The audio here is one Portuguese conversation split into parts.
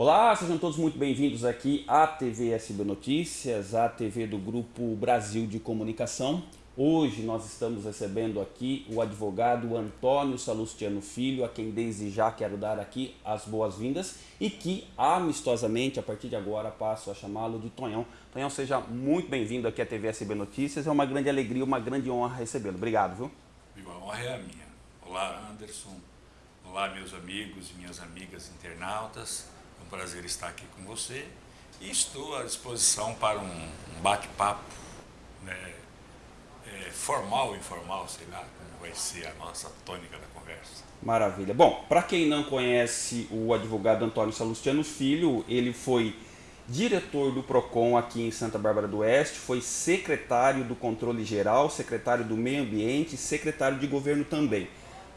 Olá, sejam todos muito bem-vindos aqui à TV SB Notícias, a TV do Grupo Brasil de Comunicação. Hoje nós estamos recebendo aqui o advogado Antônio Salustiano Filho, a quem desde já quero dar aqui as boas-vindas e que amistosamente, a partir de agora, passo a chamá-lo de Tonhão. Tonhão, seja muito bem-vindo aqui à TV SB Notícias, é uma grande alegria, uma grande honra recebê-lo. Obrigado, viu? A honra é a minha. Olá, Anderson. Olá, meus amigos e minhas amigas internautas. Prazer estar aqui com você e estou à disposição para um, bate-papo né, é, formal informal, sei lá como vai ser a nossa tônica da conversa. Maravilha. Bom, para quem não conhece o advogado Antônio Salustiano Filho, ele foi diretor do PROCON aqui em Santa Bárbara do Oeste, foi secretário do Controle Geral, secretário do Meio Ambiente secretário de Governo também.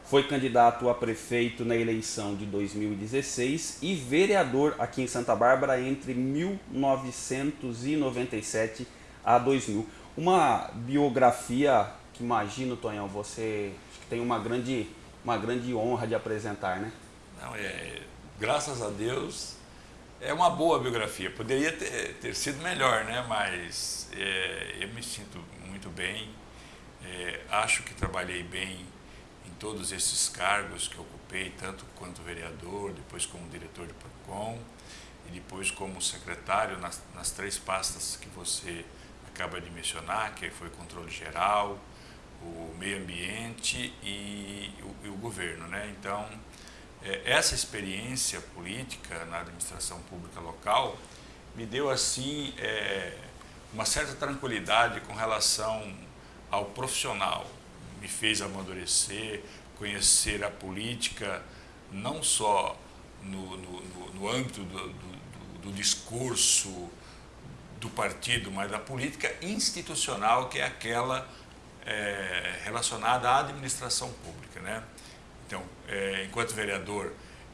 Foi candidato a prefeito na eleição de 2016 e vereador aqui em Santa Bárbara entre 1997 a 2000. Uma biografia que imagino, Tonhão, você tem uma grande, uma grande honra de apresentar, né? Não, é, graças a Deus é uma boa biografia. Poderia ter, ter sido melhor, né? mas é, eu me sinto muito bem. É, acho que trabalhei bem todos esses cargos que ocupei, tanto quanto vereador, depois como diretor de PROCON e depois como secretário nas, nas três pastas que você acaba de mencionar, que foi controle geral, o meio ambiente e o, e o governo. Né? Então, é, essa experiência política na administração pública local me deu assim é, uma certa tranquilidade com relação ao profissional, me fez amadurecer, conhecer a política não só no, no, no âmbito do, do, do, discurso do partido, mas da política institucional, que é aquela é, relacionada à administração pública. Né? Então, é, enquanto vereador,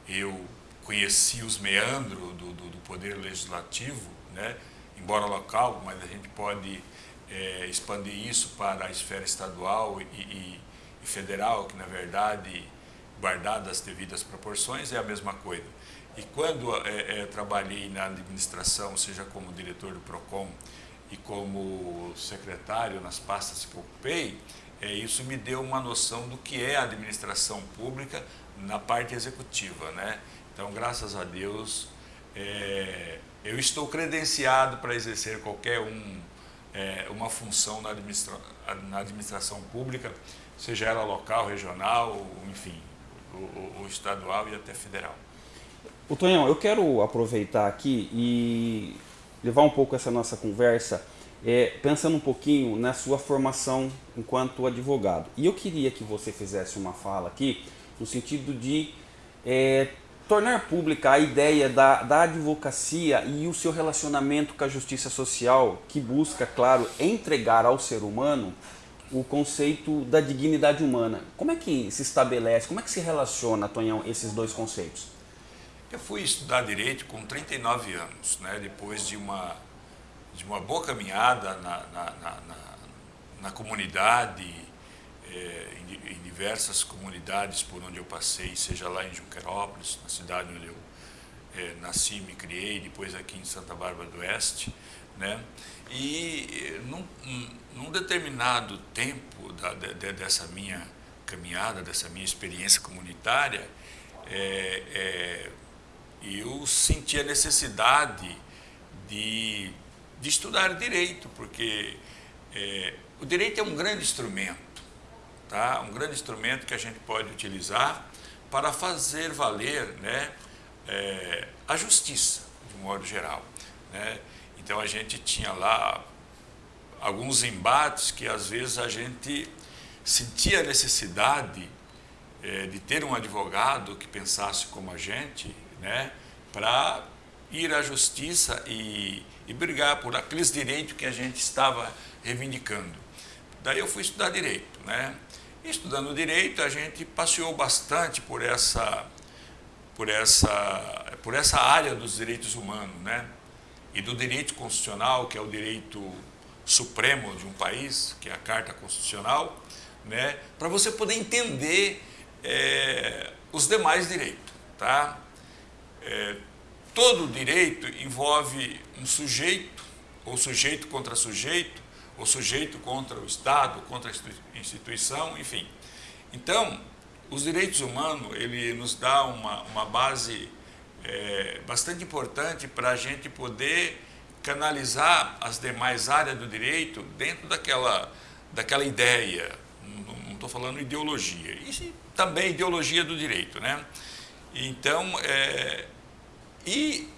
eu conheci os meandros do, do, do poder legislativo, né? embora local, mas a gente pode é, expandir isso para a esfera estadual e, e, e, federal, que na verdade, guardadas as devidas proporções, é a mesma coisa. E quando é, é, trabalhei na administração, seja como diretor do PROCON e como secretário nas pastas que ocupei, é, isso me deu uma noção do que é a administração pública na parte executiva. Né? Então, graças a Deus, é, eu estou credenciado para exercer qualquer um é, uma função na, administra na, administração pública, seja ela local, regional, enfim, o, o, estadual e até federal. O Tonhão, eu quero aproveitar aqui e levar um pouco essa nossa conversa é, pensando um pouquinho na sua formação enquanto advogado. E eu queria que você fizesse uma fala aqui no sentido de é, tornar pública a ideia da, da advocacia e o seu relacionamento com a justiça social, que busca, claro, entregar ao ser humano o conceito da dignidade humana. Como é que se estabelece, como é que se relaciona, Tonhão, esses dois conceitos? Eu fui estudar Direito com 39 anos, né? depois de uma, de uma boa caminhada na, na, na, na, na comunidade, é, diversas comunidades por onde eu passei, seja lá em Junquerópolis, na cidade onde eu é, nasci, me criei, depois aqui em Santa Bárbara do Oeste, né? E num, num determinado tempo da, de, dessa minha caminhada, dessa minha experiência comunitária, é, é, eu senti a necessidade de, de estudar direito, porque é, o direito é um grande instrumento tá? um grande instrumento que a gente pode utilizar para fazer valer né, é, a justiça, de um modo geral. Né? Então a gente tinha lá alguns embates que às vezes a gente sentia a necessidade é, de ter um advogado que pensasse como a gente, né, para ir à justiça e, e brigar por aqueles direitos que a gente estava reivindicando. Daí eu fui estudar direito, né? Estudando direito, a gente passeou bastante por essa, por essa, por essa área dos direitos humanos, né? E do direito constitucional, que é o direito supremo de um país, que é a Carta Constitucional, né? Para você poder entender é, os demais direitos, tá? É, todo direito envolve um sujeito, ou sujeito contra sujeito, ou sujeito contra o Estado, contra a instituição, enfim. Então, os direitos humanos, ele nos dá uma, uma base é, bastante importante para a gente poder canalizar as demais áreas do direito dentro daquela, daquela ideia, não estou falando ideologia, e também ideologia do direito, né? Então, é, e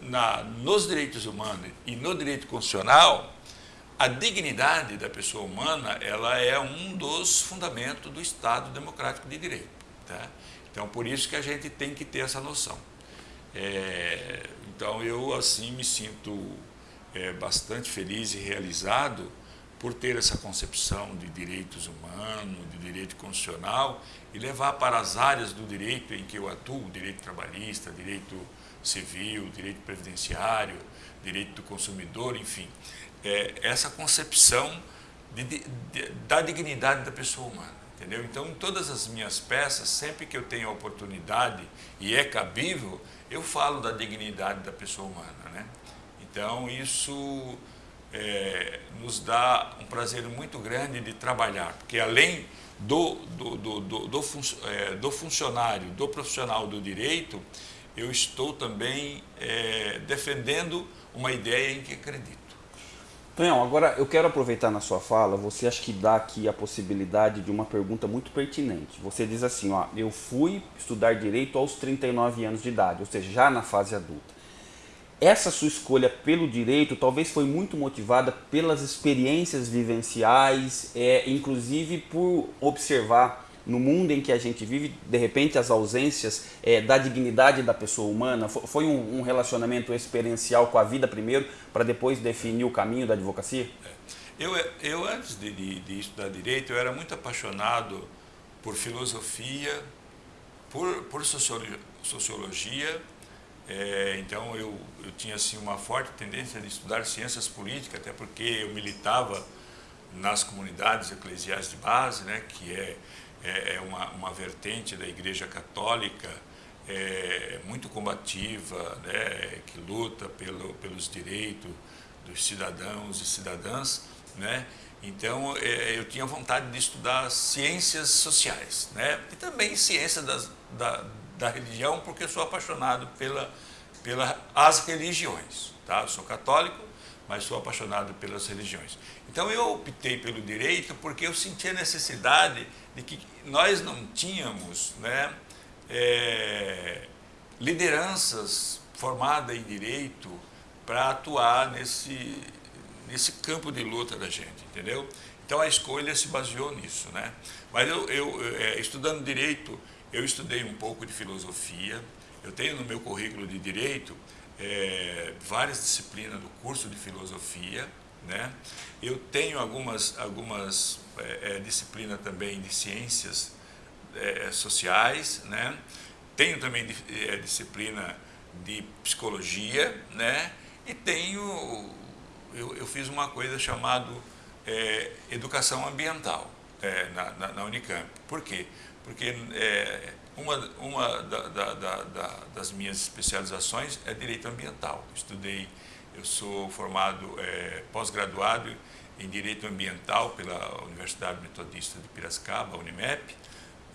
na, nos direitos humanos e no direito constitucional, a dignidade da pessoa humana ela é um dos fundamentos do Estado democrático de direito. Tá? Então, por isso que a gente tem que ter essa noção. É, então, eu assim me sinto é, bastante feliz e realizado por ter essa concepção de direitos humanos, de direito constitucional e levar para as áreas do direito em que eu atuo, direito trabalhista, direito civil, direito previdenciário, direito do consumidor, enfim, é, essa concepção de, de, da dignidade da pessoa humana. Entendeu? Então, em todas as minhas peças, sempre que eu tenho a oportunidade e é cabível, eu falo da dignidade da pessoa humana. Né? Então, isso é, nos dá um prazer muito grande de trabalhar, porque além do, do, do, do, do, fun, é, do funcionário, do profissional do direito, eu estou também é, defendendo uma ideia em que acredito. Tonhão, agora eu quero aproveitar na sua fala, você acha que dá aqui a possibilidade de uma pergunta muito pertinente. Você diz assim, ó, eu fui estudar Direito aos 39 anos de idade, ou seja, já na fase adulta. Essa sua escolha pelo direito talvez foi muito motivada pelas experiências vivenciais, é, inclusive por observar no mundo em que a gente vive, de repente as ausências é, da dignidade da pessoa humana? Foi um, um relacionamento experiencial com a vida primeiro, para depois definir o caminho da advocacia? É. Eu, eu antes de, de, de, estudar Direito, eu era muito apaixonado por filosofia, por, por sociologia, sociologia é, então eu, eu tinha assim, uma forte tendência de estudar ciências políticas, até porque eu militava nas comunidades eclesiais de base, né, que é é, é uma, uma vertente da Igreja Católica é, muito combativa, né, que luta pelo, pelos direitos dos cidadãos e cidadãs, né? Então é, eu tinha vontade de estudar ciências sociais, né? E também ciência das, da, da religião, porque sou apaixonado pela, pela as religiões, tá? Eu sou católico, mas sou apaixonado pelas religiões. Então eu optei pelo direito porque eu sentia a necessidade de que nós não tínhamos né, é, lideranças formadas em direito para atuar nesse, nesse campo de luta da gente, entendeu? Então a escolha se baseou nisso, né? Mas eu, eu é, estudando direito, eu estudei um pouco de filosofia, eu tenho no meu currículo de direito é, várias disciplinas do curso de filosofia, né? Eu tenho algumas, algumas é, é, disciplinas também de ciências é, sociais, né? tenho também é, disciplina de psicologia, né? e tenho, eu, eu fiz uma coisa chamada é, educação ambiental é, na, na, na, Unicamp. Por quê? Porque uma, uma da, da, da, das minhas especializações é direito ambiental. Estudei eu sou formado é, pós-graduado em Direito Ambiental pela Universidade Metodista de Piracicaba, Unimep.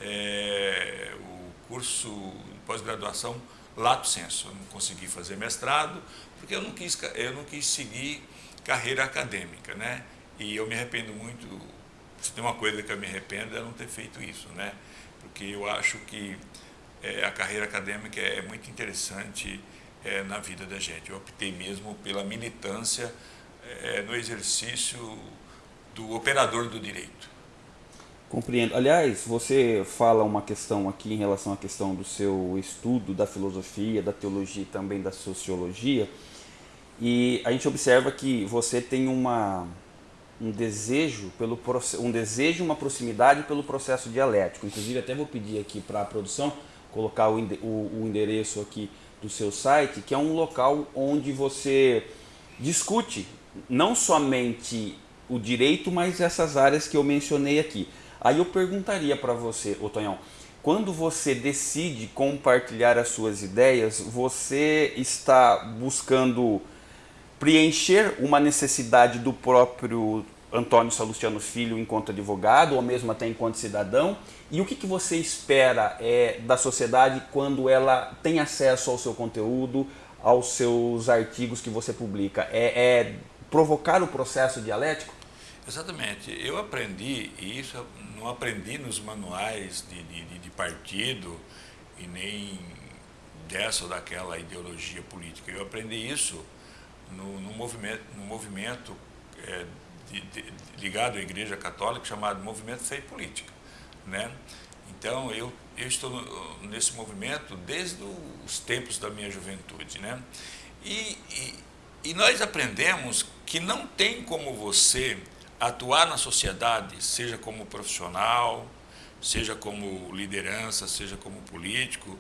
É, o curso de pós-graduação Lato Senso. Eu não consegui fazer mestrado porque eu não quis, eu não quis seguir carreira acadêmica, né? E eu me arrependo muito, se tem uma coisa que eu me arrependo é não ter feito isso, né? Porque eu acho que é, a carreira acadêmica é muito interessante é, na vida da gente. Eu optei mesmo pela militância é, no exercício do operador do direito. Compreendo. Aliás, você fala uma questão aqui em relação à questão do seu estudo da filosofia, da teologia e também da sociologia, e a gente observa que você tem uma, um desejo pelo um desejo, uma proximidade pelo processo dialético. Inclusive, até vou pedir aqui para a produção colocar o, o, o endereço aqui do seu site, que é um local onde você discute não somente o direito, mas essas áreas que eu mencionei aqui. Aí eu perguntaria para você, Otonhão, quando você decide compartilhar as suas ideias, você está buscando preencher uma necessidade do próprio Antônio Salustiano Filho enquanto advogado, ou mesmo até enquanto cidadão? E o que, que você espera é, da sociedade quando ela tem acesso ao seu conteúdo, aos seus artigos que você publica? É, é provocar o processo dialético? Exatamente. Eu aprendi, e isso não aprendi nos manuais de, de, de partido e nem dessa ou daquela ideologia política. Eu aprendi isso no, no movimento, no movimento é, de, de, ligado à Igreja Católica chamado Movimento Fé e Política. Né? Então, eu, eu estou nesse movimento desde os tempos da minha juventude. Né? E, e, e nós aprendemos que não tem como você atuar na sociedade, seja como profissional, seja como liderança, seja como político,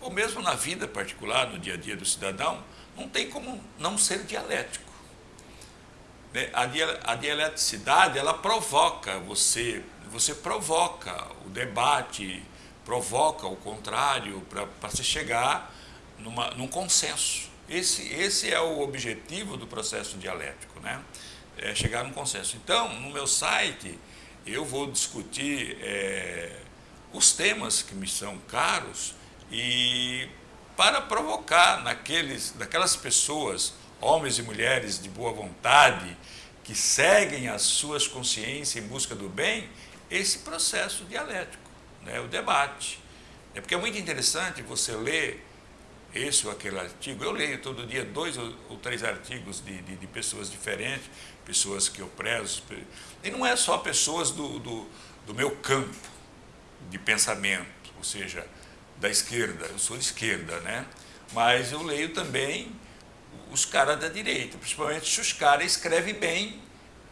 ou mesmo na vida particular, no dia a dia do cidadão, não tem como não ser dialético. Né? A dialeticidade, ela provoca você, você provoca o debate, provoca o contrário para se chegar numa, num consenso. Esse, esse é o objetivo do processo dialético, né? É chegar num consenso. Então, no meu site, eu vou discutir é, os temas que me são caros e para provocar naqueles, naquelas pessoas homens e mulheres de boa vontade, que seguem as suas consciências em busca do bem, esse processo dialético, né, o debate. É porque é muito interessante você ler esse ou aquele artigo. Eu leio todo dia dois ou, três artigos de, de, de, pessoas diferentes, pessoas que eu prezo. E não é só pessoas do, do, do meu campo de pensamento, ou seja, da esquerda. Eu sou de esquerda, né? Mas eu leio também os caras da direita, principalmente se os caras escrevem bem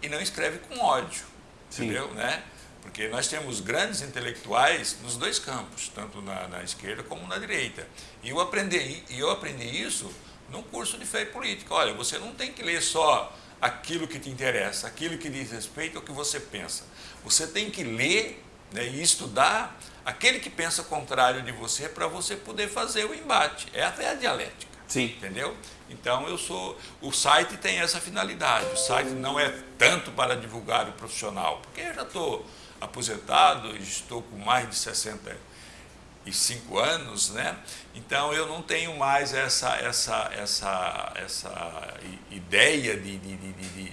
e não escrevem com ódio, Sim. entendeu? Né? Porque nós temos grandes intelectuais nos dois campos, tanto na, na esquerda como na direita. E eu aprendi, e eu aprendi isso num curso de fé e política. Olha, você não tem que ler só aquilo que te interessa, aquilo que diz respeito ao que você pensa. Você tem que ler né, e estudar aquele que pensa contrário de você para você poder fazer o embate. É a dialética. Sim. Entendeu? Então eu sou. O site tem essa finalidade. O site não é tanto para divulgar o profissional, porque eu já estou aposentado, estou com mais de 65 anos, né? Então eu não tenho mais essa, essa, essa, essa ideia de, de, de, de,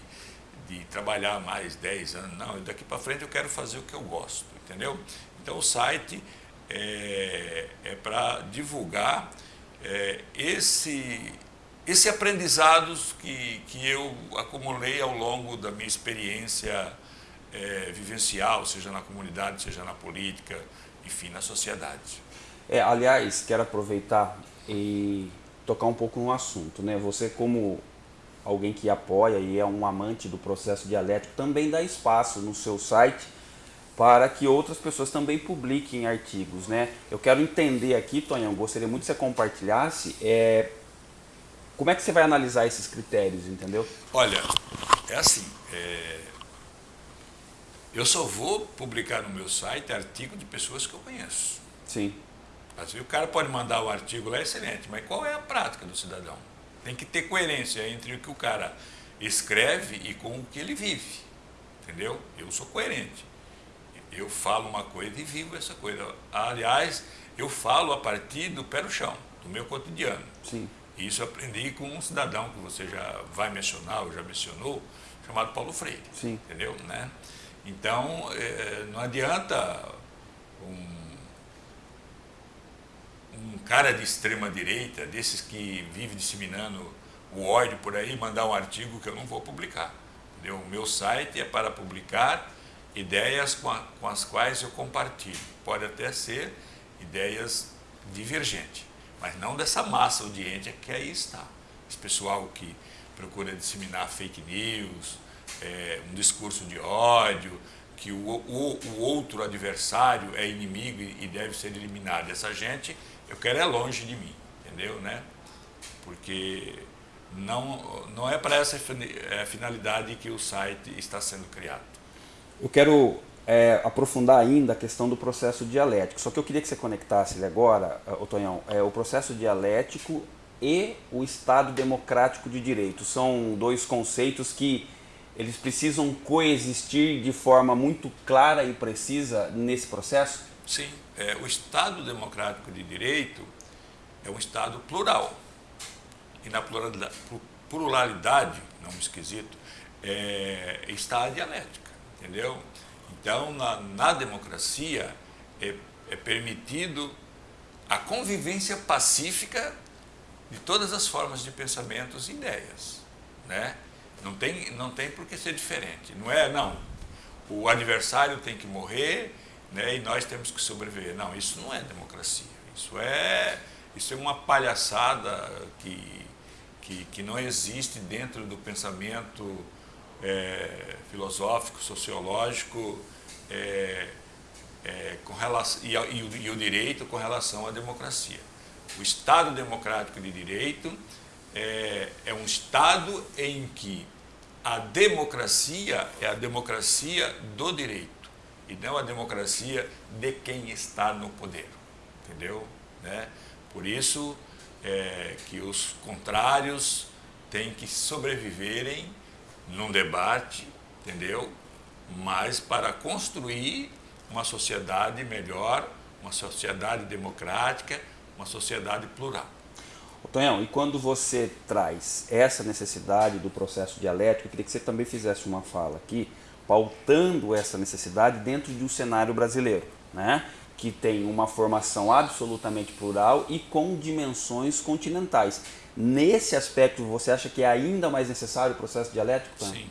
de trabalhar mais 10 anos. Não, daqui para frente eu quero fazer o que eu gosto, entendeu? Então o site é, é para divulgar é, esse, esse aprendizado que, que eu acumulei ao longo da minha experiência é, vivencial, seja na comunidade, seja na política, enfim, na sociedade. É, aliás, quero aproveitar e tocar um pouco no assunto. Né? Você, como alguém que apoia e é um amante do processo dialético, também dá espaço no seu site para que outras pessoas também publiquem artigos. Né? Eu quero entender aqui, Tonhão, gostaria muito que você compartilhasse é, como é que você vai analisar esses critérios, entendeu? Olha, é assim, é, eu só vou publicar no meu site artigo de pessoas que eu conheço. Sim. Assim, o cara pode mandar o artigo lá, excelente, mas qual é a prática do cidadão? Tem que ter coerência entre o que o cara escreve e com o que ele vive, entendeu? Eu sou coerente. Eu falo uma coisa e vivo essa coisa. Aliás, eu falo a partir do pé no chão, do meu cotidiano. Sim. Isso eu aprendi com um cidadão que você já vai mencionar, ou já mencionou, chamado Paulo Freire. Sim. Entendeu? Né? Então, é, não adianta um, um cara de extrema direita, desses que vive disseminando o ódio por aí, mandar um artigo que eu não vou publicar. Entendeu? O meu site é para publicar ideias com, a, com as quais eu compartilho. Pode até ser ideias divergentes, mas não dessa massa audiente que aí está. Esse pessoal que procura disseminar fake news, é, um discurso de ódio, que o, o, o, outro adversário é inimigo e deve ser eliminado. Essa gente, eu quero é longe de mim, entendeu? Né? Porque não, não é para essa é, finalidade que o site está sendo criado. Eu quero é, aprofundar ainda a questão do processo dialético. Só que eu queria que você conectasse ele agora, Otonhão, é, o processo dialético e o Estado democrático de direito. São dois conceitos que eles precisam coexistir de forma muito clara e precisa nesse processo? Sim. É, o Estado democrático de direito é um Estado plural. E na pluralidade, pluralidade não esquisito, é, está a dialética, entendeu? Então, na, na democracia, é, é permitido a convivência pacífica de todas as formas de pensamentos e ideias, né? Não tem, não tem por que ser diferente, não é, não, o adversário tem que morrer né, e nós temos que sobreviver. Não, isso não é democracia, isso é, isso é uma palhaçada que, que, que não existe dentro do pensamento é, filosófico, sociológico, é, é, com relação, e, e, e, o, direito com relação à democracia. O Estado democrático de direito é, é um Estado em que a democracia é a democracia do direito e não a democracia de quem está no poder, entendeu? Né? Por isso é, que os contrários têm que sobreviverem num debate, entendeu? mas para construir uma sociedade melhor, uma sociedade democrática, uma sociedade plural. Tonhão, e quando você traz essa necessidade do processo dialético, eu queria que você também fizesse uma fala aqui, pautando essa necessidade dentro de um cenário brasileiro, né? que tem uma formação absolutamente plural e com dimensões continentais. Nesse aspecto, você acha que é ainda mais necessário o processo dialético? Sim.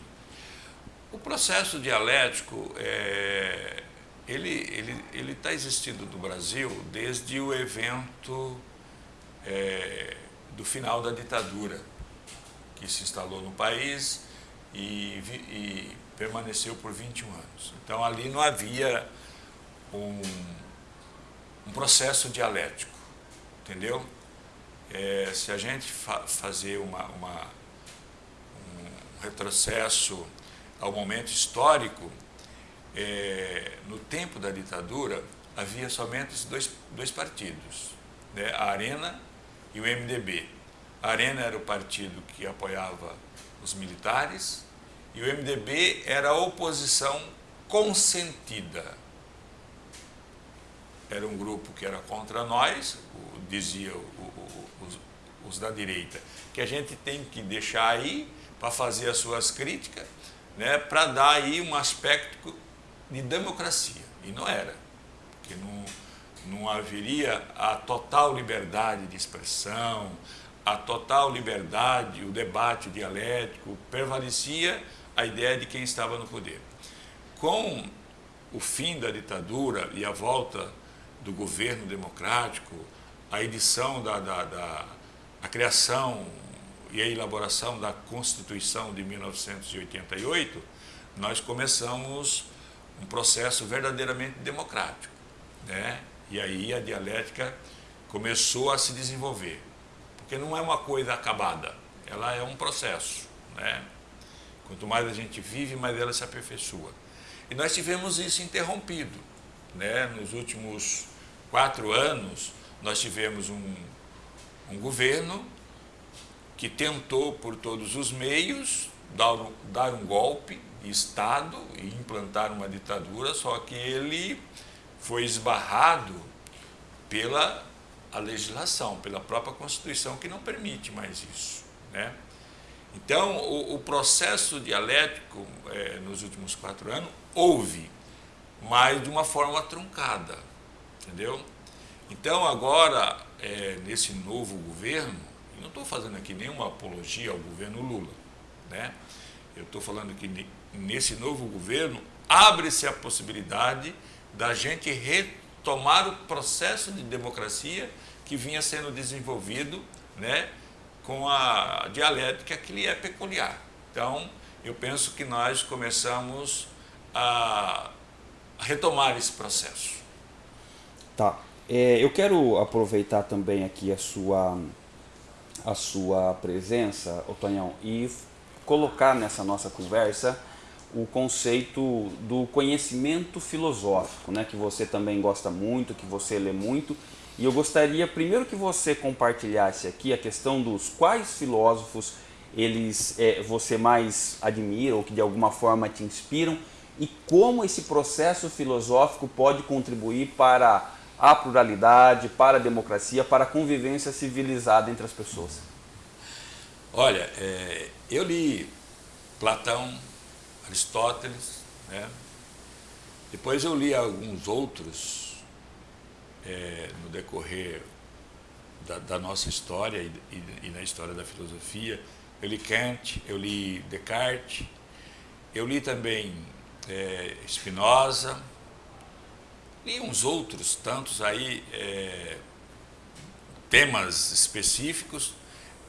O processo dialético, é, ele está ele, ele tá existindo no Brasil desde o evento é, do final da ditadura, que se instalou no país e, e permaneceu por 21 anos. Então ali não havia um, um processo dialético, entendeu? É, se a gente fa fazer uma, uma, um retrocesso ao momento histórico, é, no tempo da ditadura, havia somente dois, dois partidos, né? a Arena e o MDB. A Arena era o partido que apoiava os militares e o MDB era a oposição consentida. Era um grupo que era contra nós, dizia o, o, os, da direita, que a gente tem que deixar aí para fazer as suas críticas né, para dar aí um aspecto de democracia. E não era, porque não, não haveria a total liberdade de expressão, a total liberdade, o debate dialético, prevalecia a ideia de quem estava no poder. Com o fim da ditadura e a volta do governo democrático, a edição da, da, da a criação e a elaboração da Constituição de 1988, nós começamos um processo verdadeiramente democrático. Né? E aí a dialética começou a se desenvolver. Porque não é uma coisa acabada, ela é um processo. Né? Quanto mais a gente vive, mais ela se aperfeiçoa. E nós tivemos isso interrompido. Né? Nos últimos quatro anos, nós tivemos um, um governo que tentou por todos os meios dar, dar um golpe de Estado e implantar uma ditadura, só que ele foi esbarrado pela a legislação, pela própria Constituição, que não permite mais isso. Né? Então, o, o processo dialético é, nos últimos quatro anos houve, mas de uma forma truncada, entendeu? Então, agora, é, nesse novo governo, não estou fazendo aqui nenhuma apologia ao governo Lula. Né? Eu estou falando que nesse novo governo abre-se a possibilidade da gente retomar o processo de democracia que vinha sendo desenvolvido né, com a dialética que lhe é peculiar. Então, eu penso que nós começamos a retomar esse processo. Tá. É, eu quero aproveitar também aqui a sua a sua presença, Otonhão, e colocar nessa nossa conversa o conceito do conhecimento filosófico, né, que você também gosta muito, que você lê muito. E eu gostaria primeiro que você compartilhasse aqui a questão dos quais filósofos eles é, você mais admira ou que de alguma forma te inspiram e como esse processo filosófico pode contribuir para a pluralidade, para a democracia, para a convivência civilizada entre as pessoas. Olha, é, eu li Platão, Aristóteles, né? depois eu li alguns outros é, no decorrer da, da, nossa história e, e, e, na história da filosofia. Eu li Kant, eu li Descartes, eu li também é, Spinoza, li uns outros tantos aí, é, temas específicos,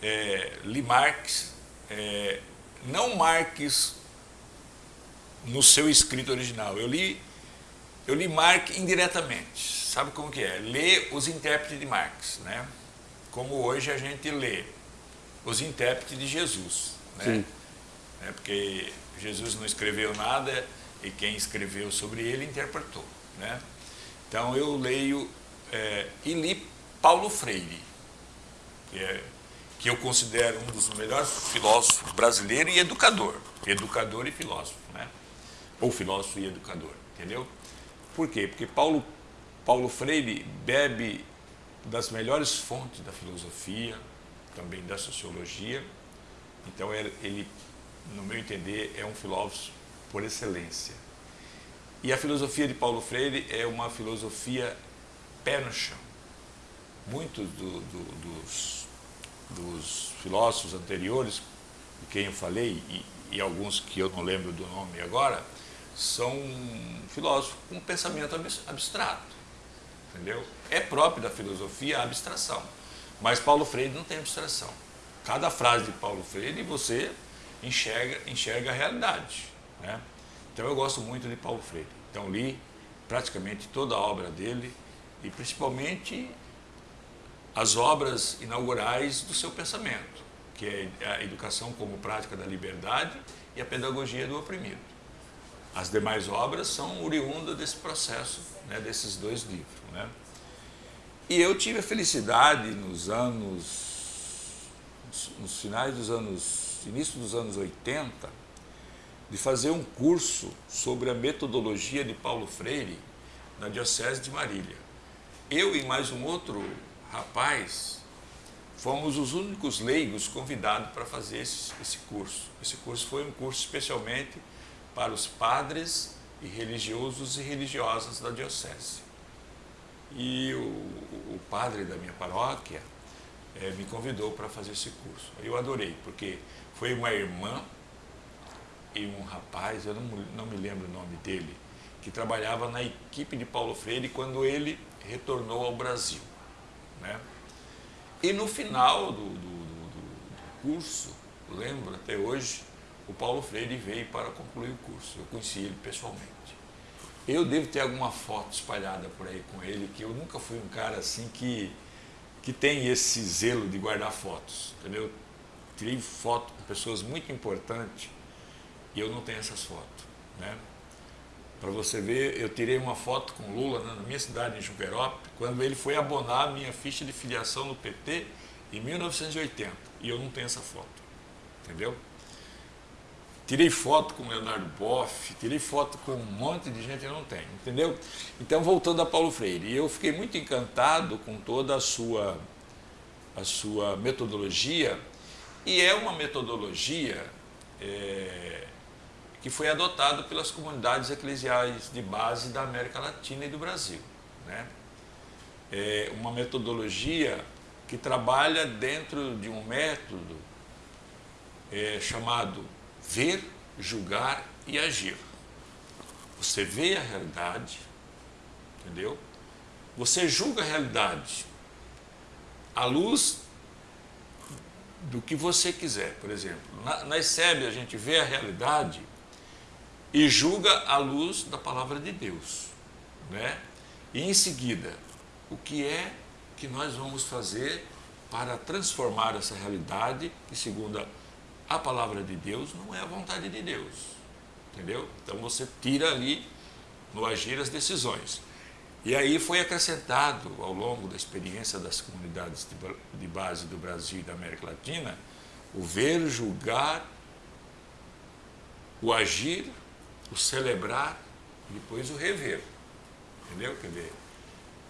é, li Marx, é, não Marx no seu escrito original, eu li, eu li Marx indiretamente, sabe como que é? Ler os intérpretes de Marx, né? Como hoje a gente lê os intérpretes de Jesus, né? Sim. É porque Jesus não escreveu nada e quem escreveu sobre ele interpretou, né? Então eu leio é, e li Paulo Freire, que, é, que eu considero um dos melhores filósofos brasileiros e educador, educador e filósofo, né? Ou filósofo e educador, entendeu? Por quê? Porque Paulo Paulo Freire bebe das melhores fontes da filosofia, também da sociologia. Então, ele, no meu entender, é um filósofo por excelência. E a filosofia de Paulo Freire é uma filosofia pé no chão. Muitos do, do, dos, dos, filósofos anteriores, de quem eu falei, e, e alguns que eu não lembro do nome agora, são filósofos com pensamento abstrato entendeu? É próprio da filosofia a abstração, mas Paulo Freire não tem abstração. Cada frase de Paulo Freire você enxerga, enxerga a realidade, né? Então eu gosto muito de Paulo Freire. Então li praticamente toda a obra dele e principalmente as obras inaugurais do seu pensamento, que é a educação como prática da liberdade e a pedagogia do oprimido. As demais obras são oriundas desse processo, né, desses dois livros. Né? E eu tive a felicidade nos anos, nos finais dos anos, início dos anos 80, de fazer um curso sobre a metodologia de Paulo Freire na Diocese de Marília. Eu e mais um outro rapaz fomos os únicos leigos convidados para fazer esse, esse curso. Esse curso foi um curso especialmente para os padres e religiosos e religiosas da diocese. E o, o padre da minha paróquia é, me convidou para fazer esse curso. Eu adorei, porque foi uma irmã e um rapaz, eu não, não me lembro o nome dele, que trabalhava na equipe de Paulo Freire quando ele retornou ao Brasil. Né? E no final do, do, do, do curso, lembro até hoje, o Paulo Freire veio para concluir o curso. Eu conheci ele pessoalmente. Eu devo ter alguma foto espalhada por aí com ele, que eu nunca fui um cara assim que, que tem esse zelo de guardar fotos, entendeu? Tirei foto com pessoas muito importantes e eu não tenho essas fotos, né? Para você ver, eu tirei uma foto com Lula na minha cidade, em Juverópolis, quando ele foi abonar a minha ficha de filiação no PT em 1980. E eu não tenho essa foto, entendeu? Tirei foto com Leonardo Boff, tirei foto com um monte de gente e não tem, entendeu? Então, voltando a Paulo Freire, eu fiquei muito encantado com toda a sua, a sua metodologia, e é uma metodologia é, que foi adotada pelas comunidades eclesiais de base da América Latina e do Brasil. Né? É uma metodologia que trabalha dentro de um método é, chamado ver, julgar e agir. Você vê a realidade, entendeu? Você julga a realidade à luz do que você quiser. Por exemplo, na, na a gente vê a realidade e julga à luz da palavra de Deus. Né? E em seguida, o que é que nós vamos fazer para transformar essa realidade que, segundo a palavra de Deus não é a vontade de Deus. entendeu? Então você tira ali no agir as decisões. E aí foi acrescentado ao longo da experiência das comunidades de base do Brasil e da América Latina o ver, julgar, o agir, o celebrar depois o rever. Entendeu? Quer dizer,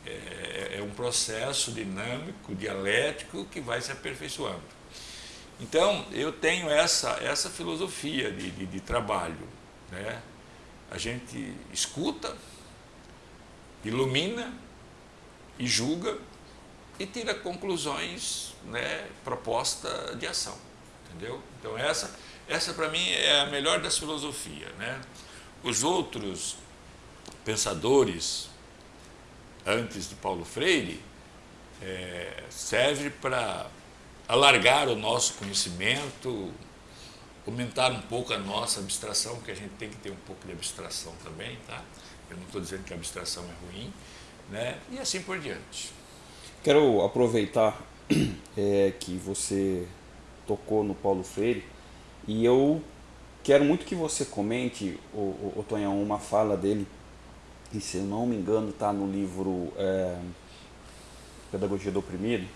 é, é um processo dinâmico, dialético que vai se aperfeiçoando. Então, eu tenho essa, essa filosofia de, de, de trabalho. Né? A gente escuta, ilumina e julga e tira conclusões, né, proposta de ação, entendeu? Então essa, essa para mim é a melhor das filosofias, né? Os outros pensadores antes de Paulo Freire é, serve para alargar o nosso conhecimento, aumentar um pouco a nossa abstração, porque a gente tem que ter um pouco de abstração também, tá? Eu não estou dizendo que a abstração é ruim, né? E assim por diante. Quero aproveitar é, que você tocou no Paulo Freire e eu quero muito que você comente, o, o, o Tonhão, uma fala dele, e se eu não me engano está no livro é, Pedagogia do Oprimido,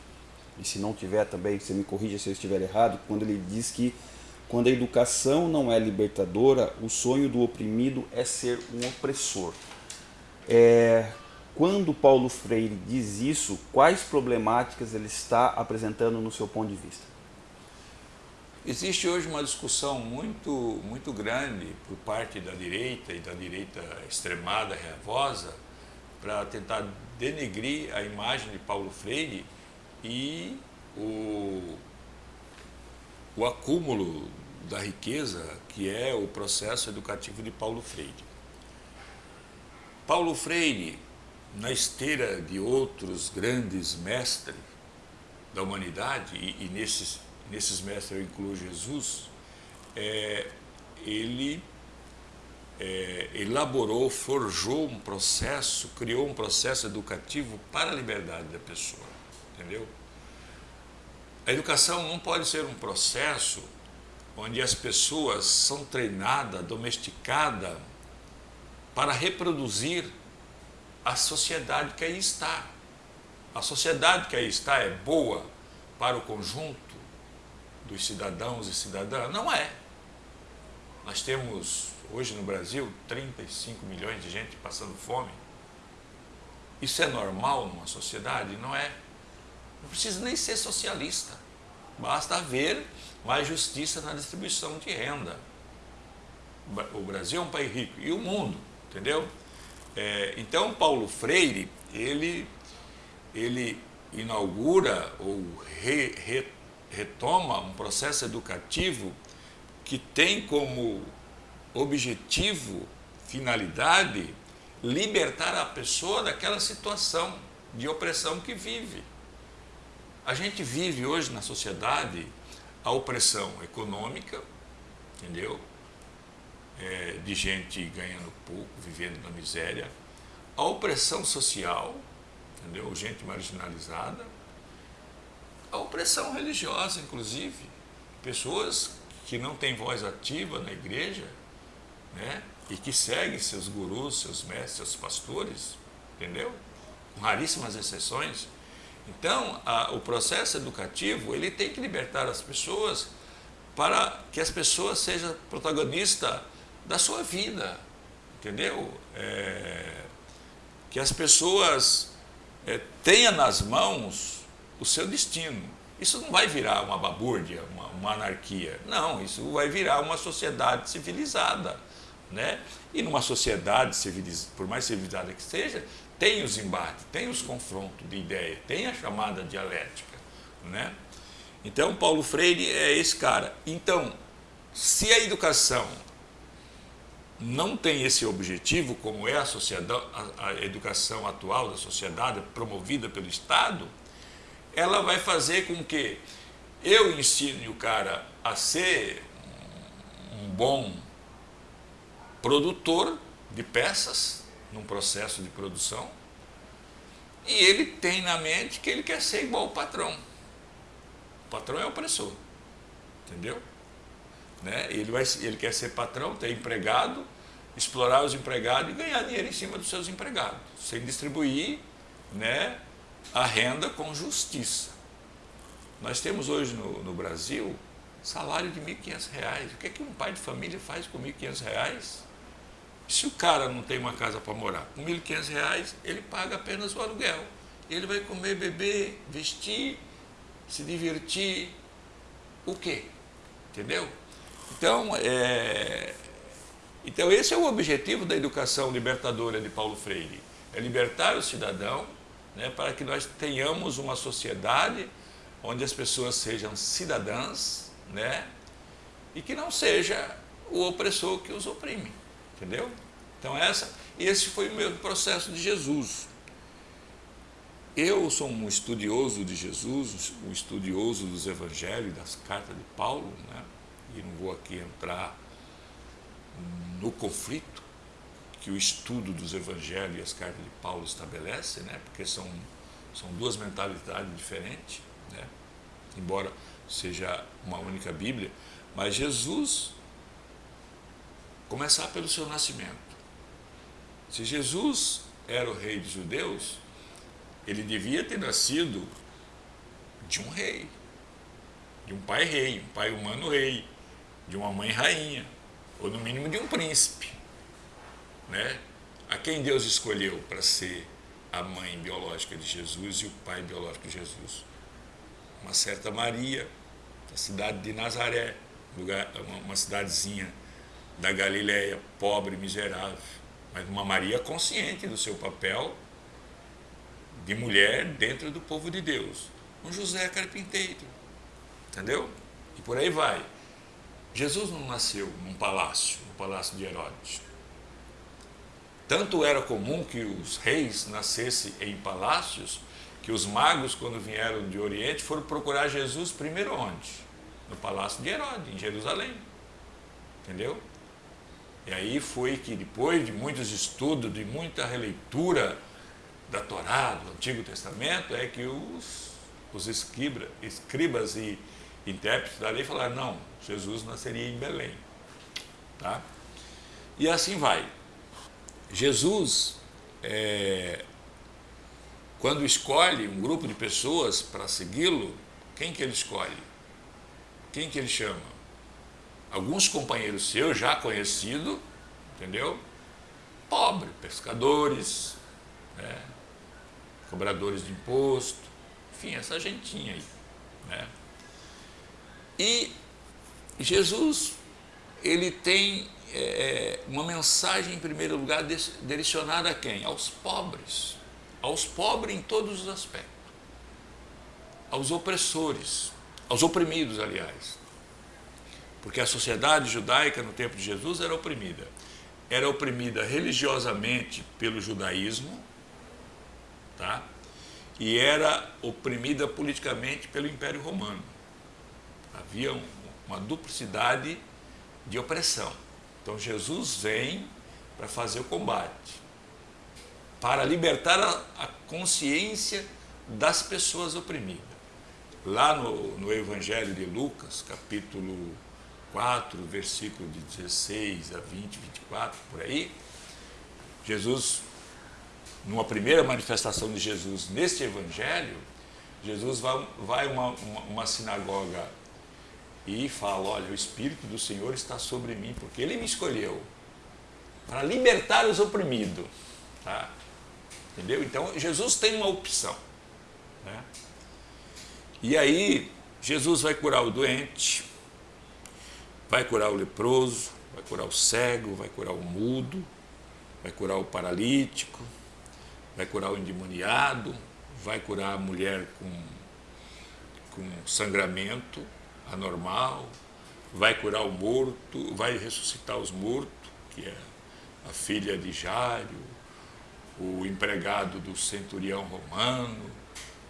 e se não tiver também, você me corrija se eu estiver errado, quando ele diz que quando a educação não é libertadora, o sonho do oprimido é ser um opressor. É, quando Paulo Freire diz isso, quais problemáticas ele está apresentando no seu ponto de vista? Existe hoje uma discussão muito, muito grande por parte da direita e da direita extremada, reavosa, para tentar denegrir a imagem de Paulo Freire e o o acúmulo da riqueza, que é o processo educativo de Paulo Freire. Paulo Freire, na esteira de outros grandes mestres da humanidade, e, e nesses, nesses mestres eu incluo Jesus, é, ele é, elaborou, forjou um processo, criou um processo educativo para a liberdade da pessoa, entendeu? A educação não pode ser um processo onde as pessoas são treinadas, domesticadas para reproduzir a sociedade que aí está. A sociedade que aí está é boa para o conjunto dos cidadãos e cidadãs? Não é. Nós temos hoje no Brasil 35 milhões de gente passando fome. Isso é normal numa sociedade? Não é. Não precisa nem ser socialista. Basta haver mais justiça na distribuição de renda. O Brasil é um país rico e o mundo, entendeu? É, então, Paulo Freire, ele, ele inaugura ou re, re, retoma um processo educativo que tem como objetivo, finalidade, libertar a pessoa daquela situação de opressão que vive. A gente vive hoje na sociedade a opressão econômica, entendeu? É, de gente ganhando pouco, vivendo na miséria, a opressão social, entendeu? Gente marginalizada, a opressão religiosa, inclusive, pessoas que não têm voz ativa na igreja, né? E que seguem seus gurus, seus mestres, seus pastores, entendeu? Com raríssimas exceções, então, a, o processo educativo, ele tem que libertar as pessoas para que as pessoas sejam protagonistas da sua vida, entendeu? É, que as pessoas é, tenham nas mãos o seu destino. Isso não vai virar uma babúrdia, uma, uma anarquia. Não, isso vai virar uma sociedade civilizada. Né? E numa sociedade, civilizada, por mais civilizada que seja, tem os embates, tem os confrontos de ideia, tem a chamada dialética. Né? Então, Paulo Freire é esse cara. Então, se a educação não tem esse objetivo, como é a, a, a educação atual da sociedade, promovida pelo Estado, ela vai fazer com que eu ensine o cara a ser um bom produtor de peças, num processo de produção, e ele tem na mente que ele quer ser igual ao patrão. O patrão é opressor, entendeu? Né? Ele, vai, ele quer ser patrão, ter empregado, explorar os empregados e ganhar dinheiro em cima dos seus empregados, sem distribuir né, a renda com justiça. Nós temos hoje no, no Brasil salário de R$ 1.500. O que, é que um pai de família faz com R$ 1.500? Se o cara não tem uma casa para morar, com R$ 1.500 ele paga apenas o aluguel. Ele vai comer, beber, vestir, se divertir. O quê? Entendeu? Então, é... então, esse é o objetivo da educação libertadora de Paulo Freire. É libertar o cidadão né, para que nós tenhamos uma sociedade onde as pessoas sejam cidadãs né, e que não seja o opressor que os oprime. Entendeu? Então, essa, esse foi o meu processo de Jesus. Eu sou um estudioso de Jesus, um estudioso dos evangelhos, das cartas de Paulo, né? e não vou aqui entrar no conflito que o estudo dos evangelhos e as cartas de Paulo estabelece, né? porque são, são duas mentalidades diferentes, né? embora seja uma única Bíblia, mas Jesus, começar pelo seu nascimento. Se Jesus era o rei dos judeus, ele devia ter nascido de um rei, de um pai rei, um pai humano rei, de uma mãe rainha, ou no mínimo de um príncipe. Né? A quem Deus escolheu para ser a mãe biológica de Jesus e o pai biológico de Jesus? Uma certa Maria, da cidade de Nazaré, lugar, uma cidadezinha da Galileia, pobre, miserável, mas uma Maria consciente do seu papel de mulher dentro do povo de Deus. Um José carpinteiro, entendeu? E por aí vai. Jesus não nasceu num palácio, no palácio de Herodes. Tanto era comum que os reis nascessem em palácios, que os magos, quando vieram de Oriente, foram procurar Jesus primeiro onde? No palácio de Herodes, em Jerusalém. Entendeu? E aí foi que depois de muitos estudos, de muita releitura da Torá, do Antigo Testamento, é que os, os escriba, escribas e intérpretes da lei falaram, não, Jesus nasceria em Belém. Tá? E assim vai. Jesus, é, quando escolhe um grupo de pessoas para segui-lo, quem que ele escolhe? Quem que ele chama? Alguns companheiros seus já conhecidos, entendeu? Pobre, pescadores, né? cobradores de imposto, enfim, essa gentinha aí. Né? E Jesus, ele tem é, uma mensagem, em primeiro lugar, direcionada a quem? Aos pobres. Aos pobres em todos os aspectos. Aos opressores, aos oprimidos, aliás. Porque a sociedade judaica no tempo de Jesus era oprimida. Era oprimida religiosamente pelo judaísmo, tá? e era oprimida politicamente pelo Império Romano. Havia uma duplicidade de opressão. Então Jesus vem para fazer o combate, para libertar a, a consciência das pessoas oprimidas. Lá no, no Evangelho de Lucas, capítulo 4, versículo de 16 a 20, 24, por aí, Jesus numa primeira manifestação de Jesus neste evangelho, Jesus vai, vai uma, uma, uma sinagoga e fala, olha, o Espírito do Senhor está sobre mim, porque Ele me escolheu para libertar os oprimidos. Tá? Entendeu? Então, Jesus tem uma opção. Né? E aí, Jesus vai curar o doente, vai curar o leproso, vai curar o cego, vai curar o mudo, vai curar o paralítico, vai curar o endemoniado, vai curar a mulher com, com sangramento anormal, vai curar o morto, vai ressuscitar os mortos, que é a filha de Jário, o empregado do centurião romano,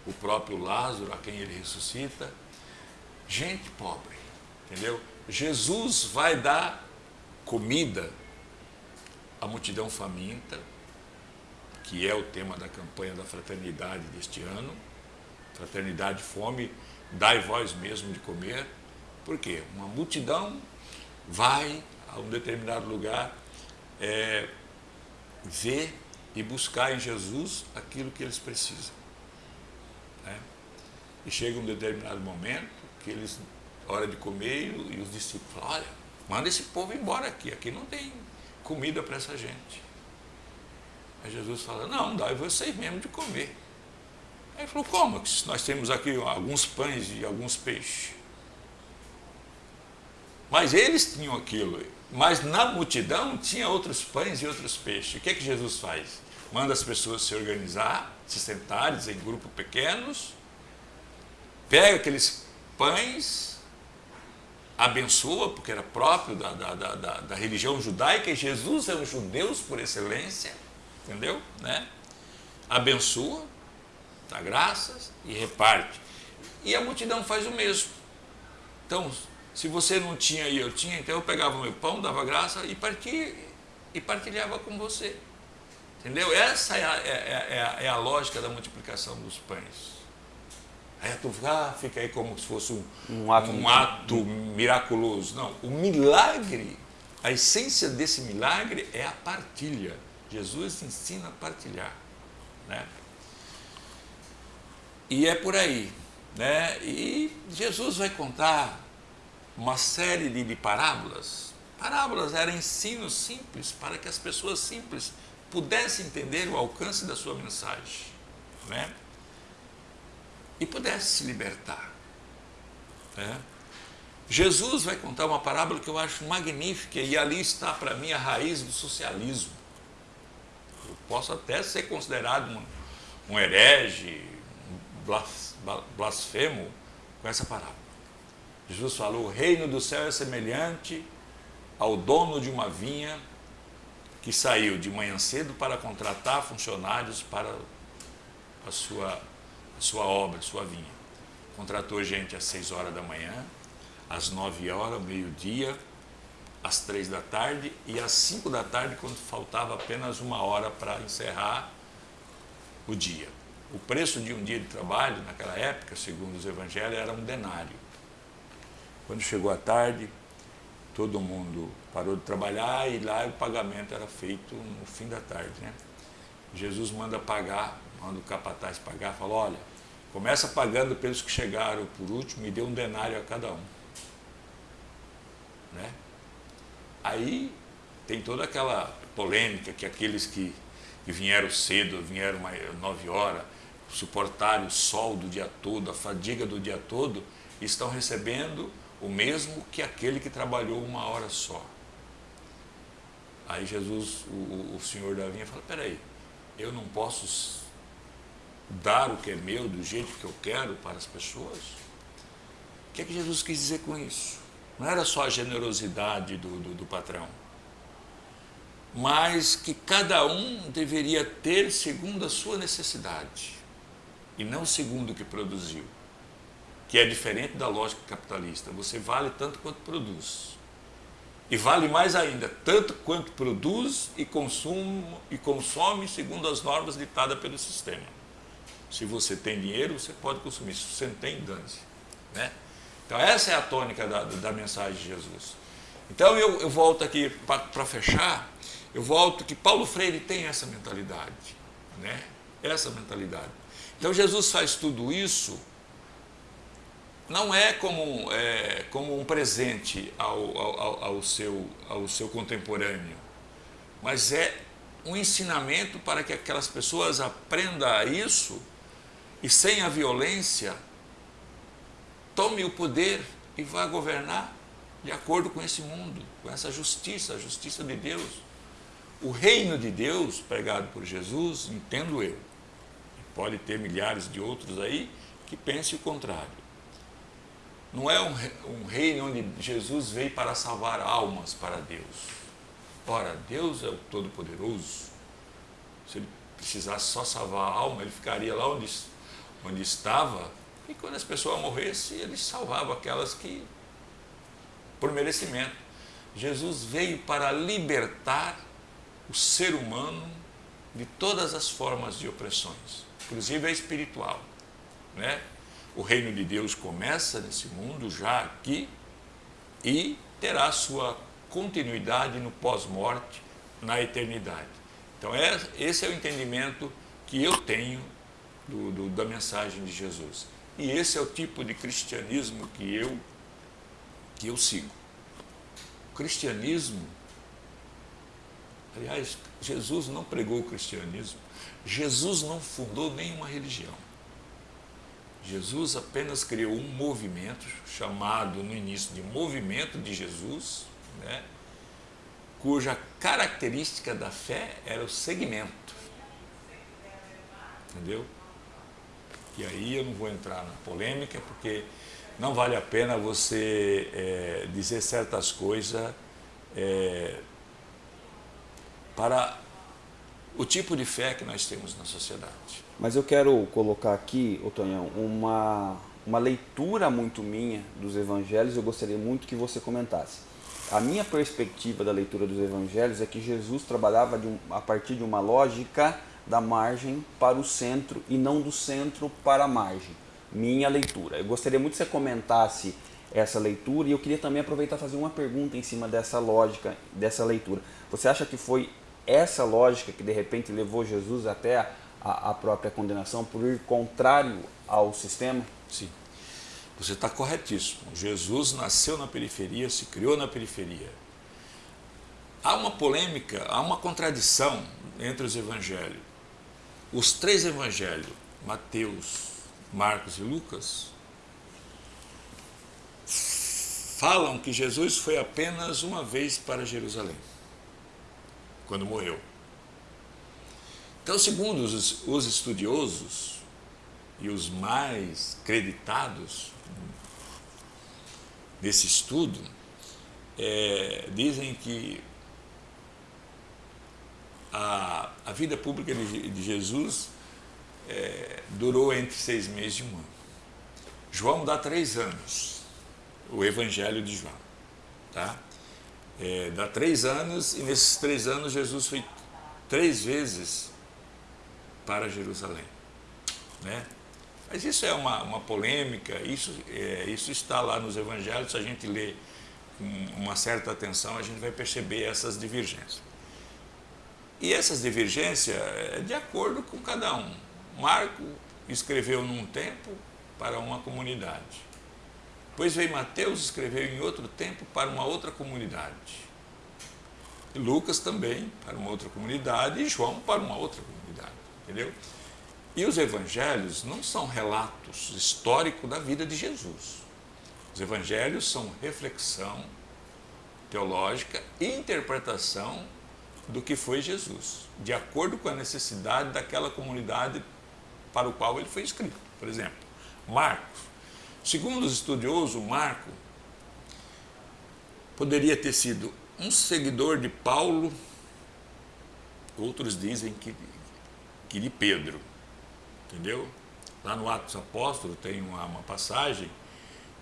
o próprio Lázaro, a quem ele ressuscita. Gente pobre, entendeu? Jesus vai dar comida à multidão faminta, que é o tema da campanha da fraternidade deste ano. Fraternidade, fome, dai vós mesmo de comer. Por quê? Uma multidão vai a um determinado lugar, é, ver e buscar em Jesus aquilo que eles precisam. Né? E chega um determinado momento que eles, hora de comer, e os discípulos falam, olha, manda esse povo embora aqui, aqui não tem comida para essa gente. Aí Jesus fala, não, dá vocês mesmo de comer. Ele falou, como? Nós temos aqui alguns pães e alguns peixes. Mas eles tinham aquilo. Mas na multidão tinha outros pães e outros peixes. O que é que Jesus faz? Manda as pessoas se organizar, se sentarem em grupos pequenos, pega aqueles pães, abençoa, porque era próprio da, da, da, da religião judaica, e Jesus é um judeu por excelência, entendeu? Né? Abençoa, dá graças e reparte. E a multidão faz o mesmo. Então, se você não tinha e eu tinha, então eu pegava o meu pão, dava graça e, partia, e partilhava com você. Entendeu? Essa é a, é, é, é, a, é lógica da multiplicação dos pães. Aí tu ah, fica aí como se fosse um, um, ato, um ato miraculoso. Não, o milagre, a essência desse milagre é a partilha. Jesus ensina a partilhar. Né? E é por aí. Né? E Jesus vai contar uma série de, parábolas. Parábolas eram ensinos simples para que as pessoas simples pudessem entender o alcance da sua mensagem. Né? E pudessem se libertar. Né? Jesus vai contar uma parábola que eu acho magnífica e ali está para mim a raiz do socialismo. Eu posso até ser considerado um, um herege, blasfemo com essa parábola. Jesus falou: o reino do céu é semelhante ao dono de uma vinha que saiu de manhã cedo para contratar funcionários para a sua, a sua obra, sua vinha. Contratou gente às seis horas da manhã, às nove horas, meio-dia, às três da tarde e às cinco da tarde, quando faltava apenas uma hora para encerrar o dia. O preço de um dia de trabalho, naquela época, segundo os evangelhos, era um denário. Quando chegou a tarde, todo mundo parou de trabalhar e lá o pagamento era feito no fim da tarde. Né? Jesus manda pagar, manda o capataz pagar, fala, olha, começa pagando pelos que chegaram por último e dê um denário a cada um. Né? Aí tem toda aquela polêmica que aqueles que, que vieram cedo, vieram nove horas, suportaram o sol do dia todo, a fadiga do dia todo, estão recebendo o mesmo que aquele que trabalhou uma hora só. Aí Jesus, o, o Senhor da vinha, fala, peraí, eu não posso dar o que é meu do jeito que eu quero para as pessoas? O que é que Jesus quis dizer com isso? Não era só a generosidade do, do, do patrão, mas que cada um deveria ter segundo a sua necessidade e não segundo o que produziu que é diferente da lógica capitalista. Você vale tanto quanto produz. E vale mais ainda, tanto quanto produz e, consumo, e consome segundo as normas ditadas pelo sistema. Se você tem dinheiro, você pode consumir. Se você não tem, dane-se. Né? Então essa é a tônica da, da mensagem de Jesus. Então eu, eu volto aqui para fechar, eu volto que Paulo Freire tem essa mentalidade. Né? Essa mentalidade. Então Jesus faz tudo isso não é como, é, como um presente ao, ao, ao, seu, ao seu contemporâneo, mas é um ensinamento para que aquelas pessoas aprendam isso e sem a violência tome o poder e vá governar de acordo com esse mundo, com essa justiça, a justiça de Deus. O reino de Deus pregado por Jesus, entendo eu, pode ter milhares de outros aí que pensem o contrário não é um, um reino onde Jesus veio para salvar almas para Deus. Ora, Deus é o Todo-Poderoso. Se ele precisasse só salvar a alma, ele ficaria lá onde, onde estava. E quando as pessoas morressem, ele salvava aquelas que, por merecimento. Jesus veio para libertar o ser humano de todas as formas de opressões, inclusive a espiritual. Né? O reino de Deus começa nesse mundo, já aqui, e terá sua continuidade no pós-morte, na eternidade. Então, é, esse é o entendimento que eu tenho do, do, da mensagem de Jesus. E esse é o tipo de cristianismo que eu, que eu sigo. O cristianismo, aliás, Jesus não pregou o cristianismo, Jesus não fundou nenhuma religião. Jesus apenas criou um movimento, chamado no início de Movimento de Jesus, né, cuja característica da fé era o segmento. Entendeu? E aí eu não vou entrar na polêmica, porque não vale a pena você é, dizer certas coisas é, para o tipo de fé que nós temos na sociedade. Mas eu quero colocar aqui, Otonhão, uma, uma leitura muito minha dos evangelhos, eu gostaria muito que você comentasse. A minha perspectiva da leitura dos evangelhos é que Jesus trabalhava um, a partir de uma lógica da margem para o centro e não do centro para a margem. Minha leitura. Eu gostaria muito que você comentasse essa leitura e eu queria também aproveitar e fazer uma pergunta em cima dessa lógica, dessa leitura. Você acha que foi essa lógica que de repente levou Jesus até a, a própria condenação por ir contrário ao sistema? Sim. Você está corretíssimo. Jesus nasceu na periferia, se criou na periferia. Há uma polêmica, há uma contradição entre os evangelhos. Os três evangelhos, Mateus, Marcos e Lucas, falam que Jesus foi apenas uma vez para Jerusalém, quando morreu. Então, segundo os, os estudiosos e os mais creditados, desse estudo, é, dizem que a, a vida pública de, de Jesus é, durou entre seis meses e um ano. João dá três anos, o Evangelho de João. Tá? É, dá três anos e nesses três anos Jesus foi três vezes para Jerusalém. Né? Mas isso é uma, uma polêmica, isso, é, isso está lá nos evangelhos, se a gente lê com uma certa atenção, a gente vai perceber essas divergências. E essas divergências é de acordo com cada um. Marco escreveu num tempo para uma comunidade. Depois veio Mateus escreveu em outro tempo para uma outra comunidade. E Lucas também para uma outra comunidade e João para uma outra comunidade. Entendeu? E os evangelhos não são relatos históricos da vida de Jesus. Os evangelhos são reflexão teológica e interpretação do que foi Jesus, de acordo com a necessidade daquela comunidade para o qual ele foi escrito. Por exemplo, Marcos. Segundo os estudiosos, Marco poderia ter sido um seguidor de Paulo, outros dizem que, que de Pedro entendeu? Lá no Atos Apóstolos tem uma, uma passagem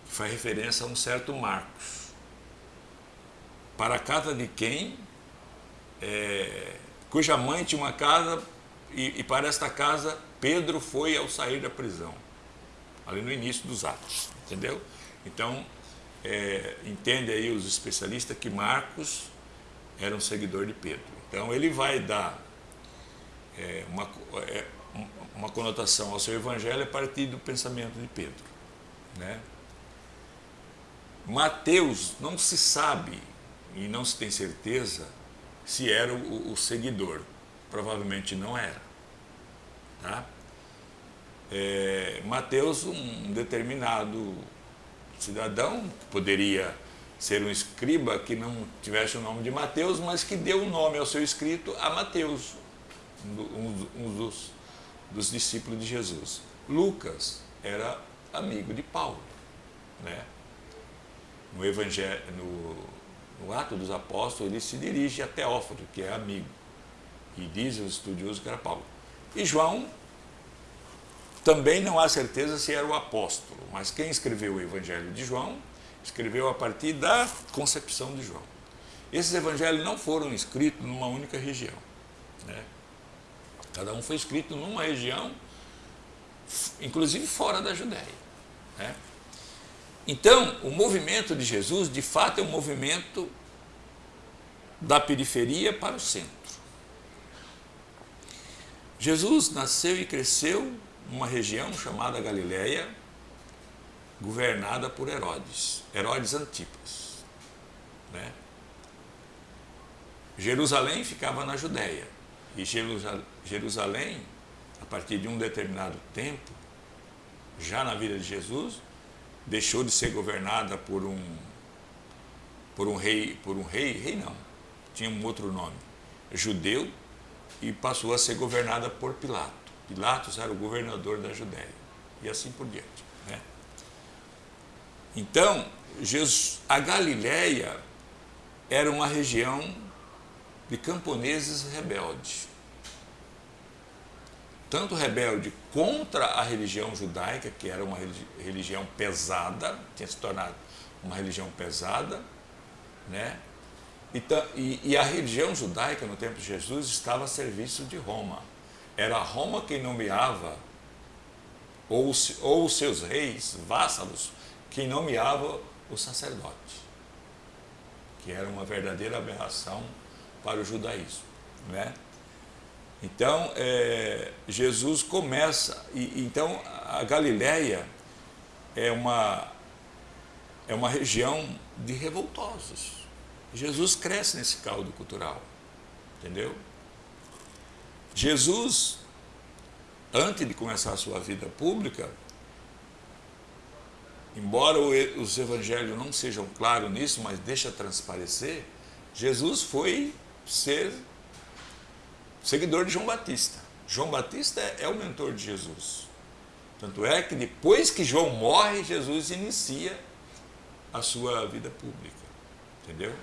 que faz referência a um certo Marcos. Para a casa de quem, é, cuja mãe tinha uma casa, e, e para esta casa Pedro foi ao sair da prisão, ali no início dos Atos, entendeu? Então, é, entende aí os especialistas que Marcos era um seguidor de Pedro. Então, ele vai dar é, uma, é, uma conotação ao seu evangelho a partir do pensamento de Pedro. Né? Mateus não se sabe e não se tem certeza se era o, o seguidor. Provavelmente não era. Tá? É, Mateus, um determinado cidadão, que poderia ser um escriba que não tivesse o nome de Mateus, mas que deu o nome ao seu escrito a Mateus, um, um dos dos discípulos de Jesus. Lucas era amigo de Paulo. Né? No, evangelho, no, no Ato dos Apóstolos, ele se dirige a Teófilo, que é amigo, e diz os estudiosos que era Paulo. E João, também não há certeza se era o apóstolo, mas quem escreveu o Evangelho de João, escreveu a partir da concepção de João. Esses evangelhos não foram escritos numa única região. Né? Cada um foi escrito numa região, inclusive fora da Judéia. Né? Então, o movimento de Jesus, de fato, é um movimento da periferia para o centro. Jesus nasceu e cresceu numa região chamada Galiléia, governada por Herodes, Herodes Antipas. Né? Jerusalém ficava na Judéia, e Jerusalém, a partir de um determinado tempo, já na vida de Jesus, deixou de ser governada por um por um rei, por um rei, rei não, tinha um outro nome, judeu, e passou a ser governada por Pilato. Pilatos era o governador da Judéia, e assim por diante. Né? Então, Jesus, a Galiléia era uma região de camponeses rebeldes. Tanto rebelde contra a religião judaica, que era uma religião pesada, tinha se tornado uma religião pesada, né? E, e, a religião judaica no tempo de Jesus estava a serviço de Roma. Era Roma quem nomeava, ou, ou os seus reis, vassalos, quem nomeava o sacerdote, que era uma verdadeira aberração para o judaísmo. Né? Então, é, Jesus começa, e, então a Galileia é uma, é uma região de revoltosos. Jesus cresce nesse caldo cultural, entendeu? Jesus, antes de começar a sua vida pública, embora os evangelhos não sejam claros nisso, mas deixa transparecer, Jesus foi ser seguidor de João Batista. João Batista é, é o mentor de Jesus. Tanto é que depois que João morre, Jesus inicia a sua vida pública. Entendeu?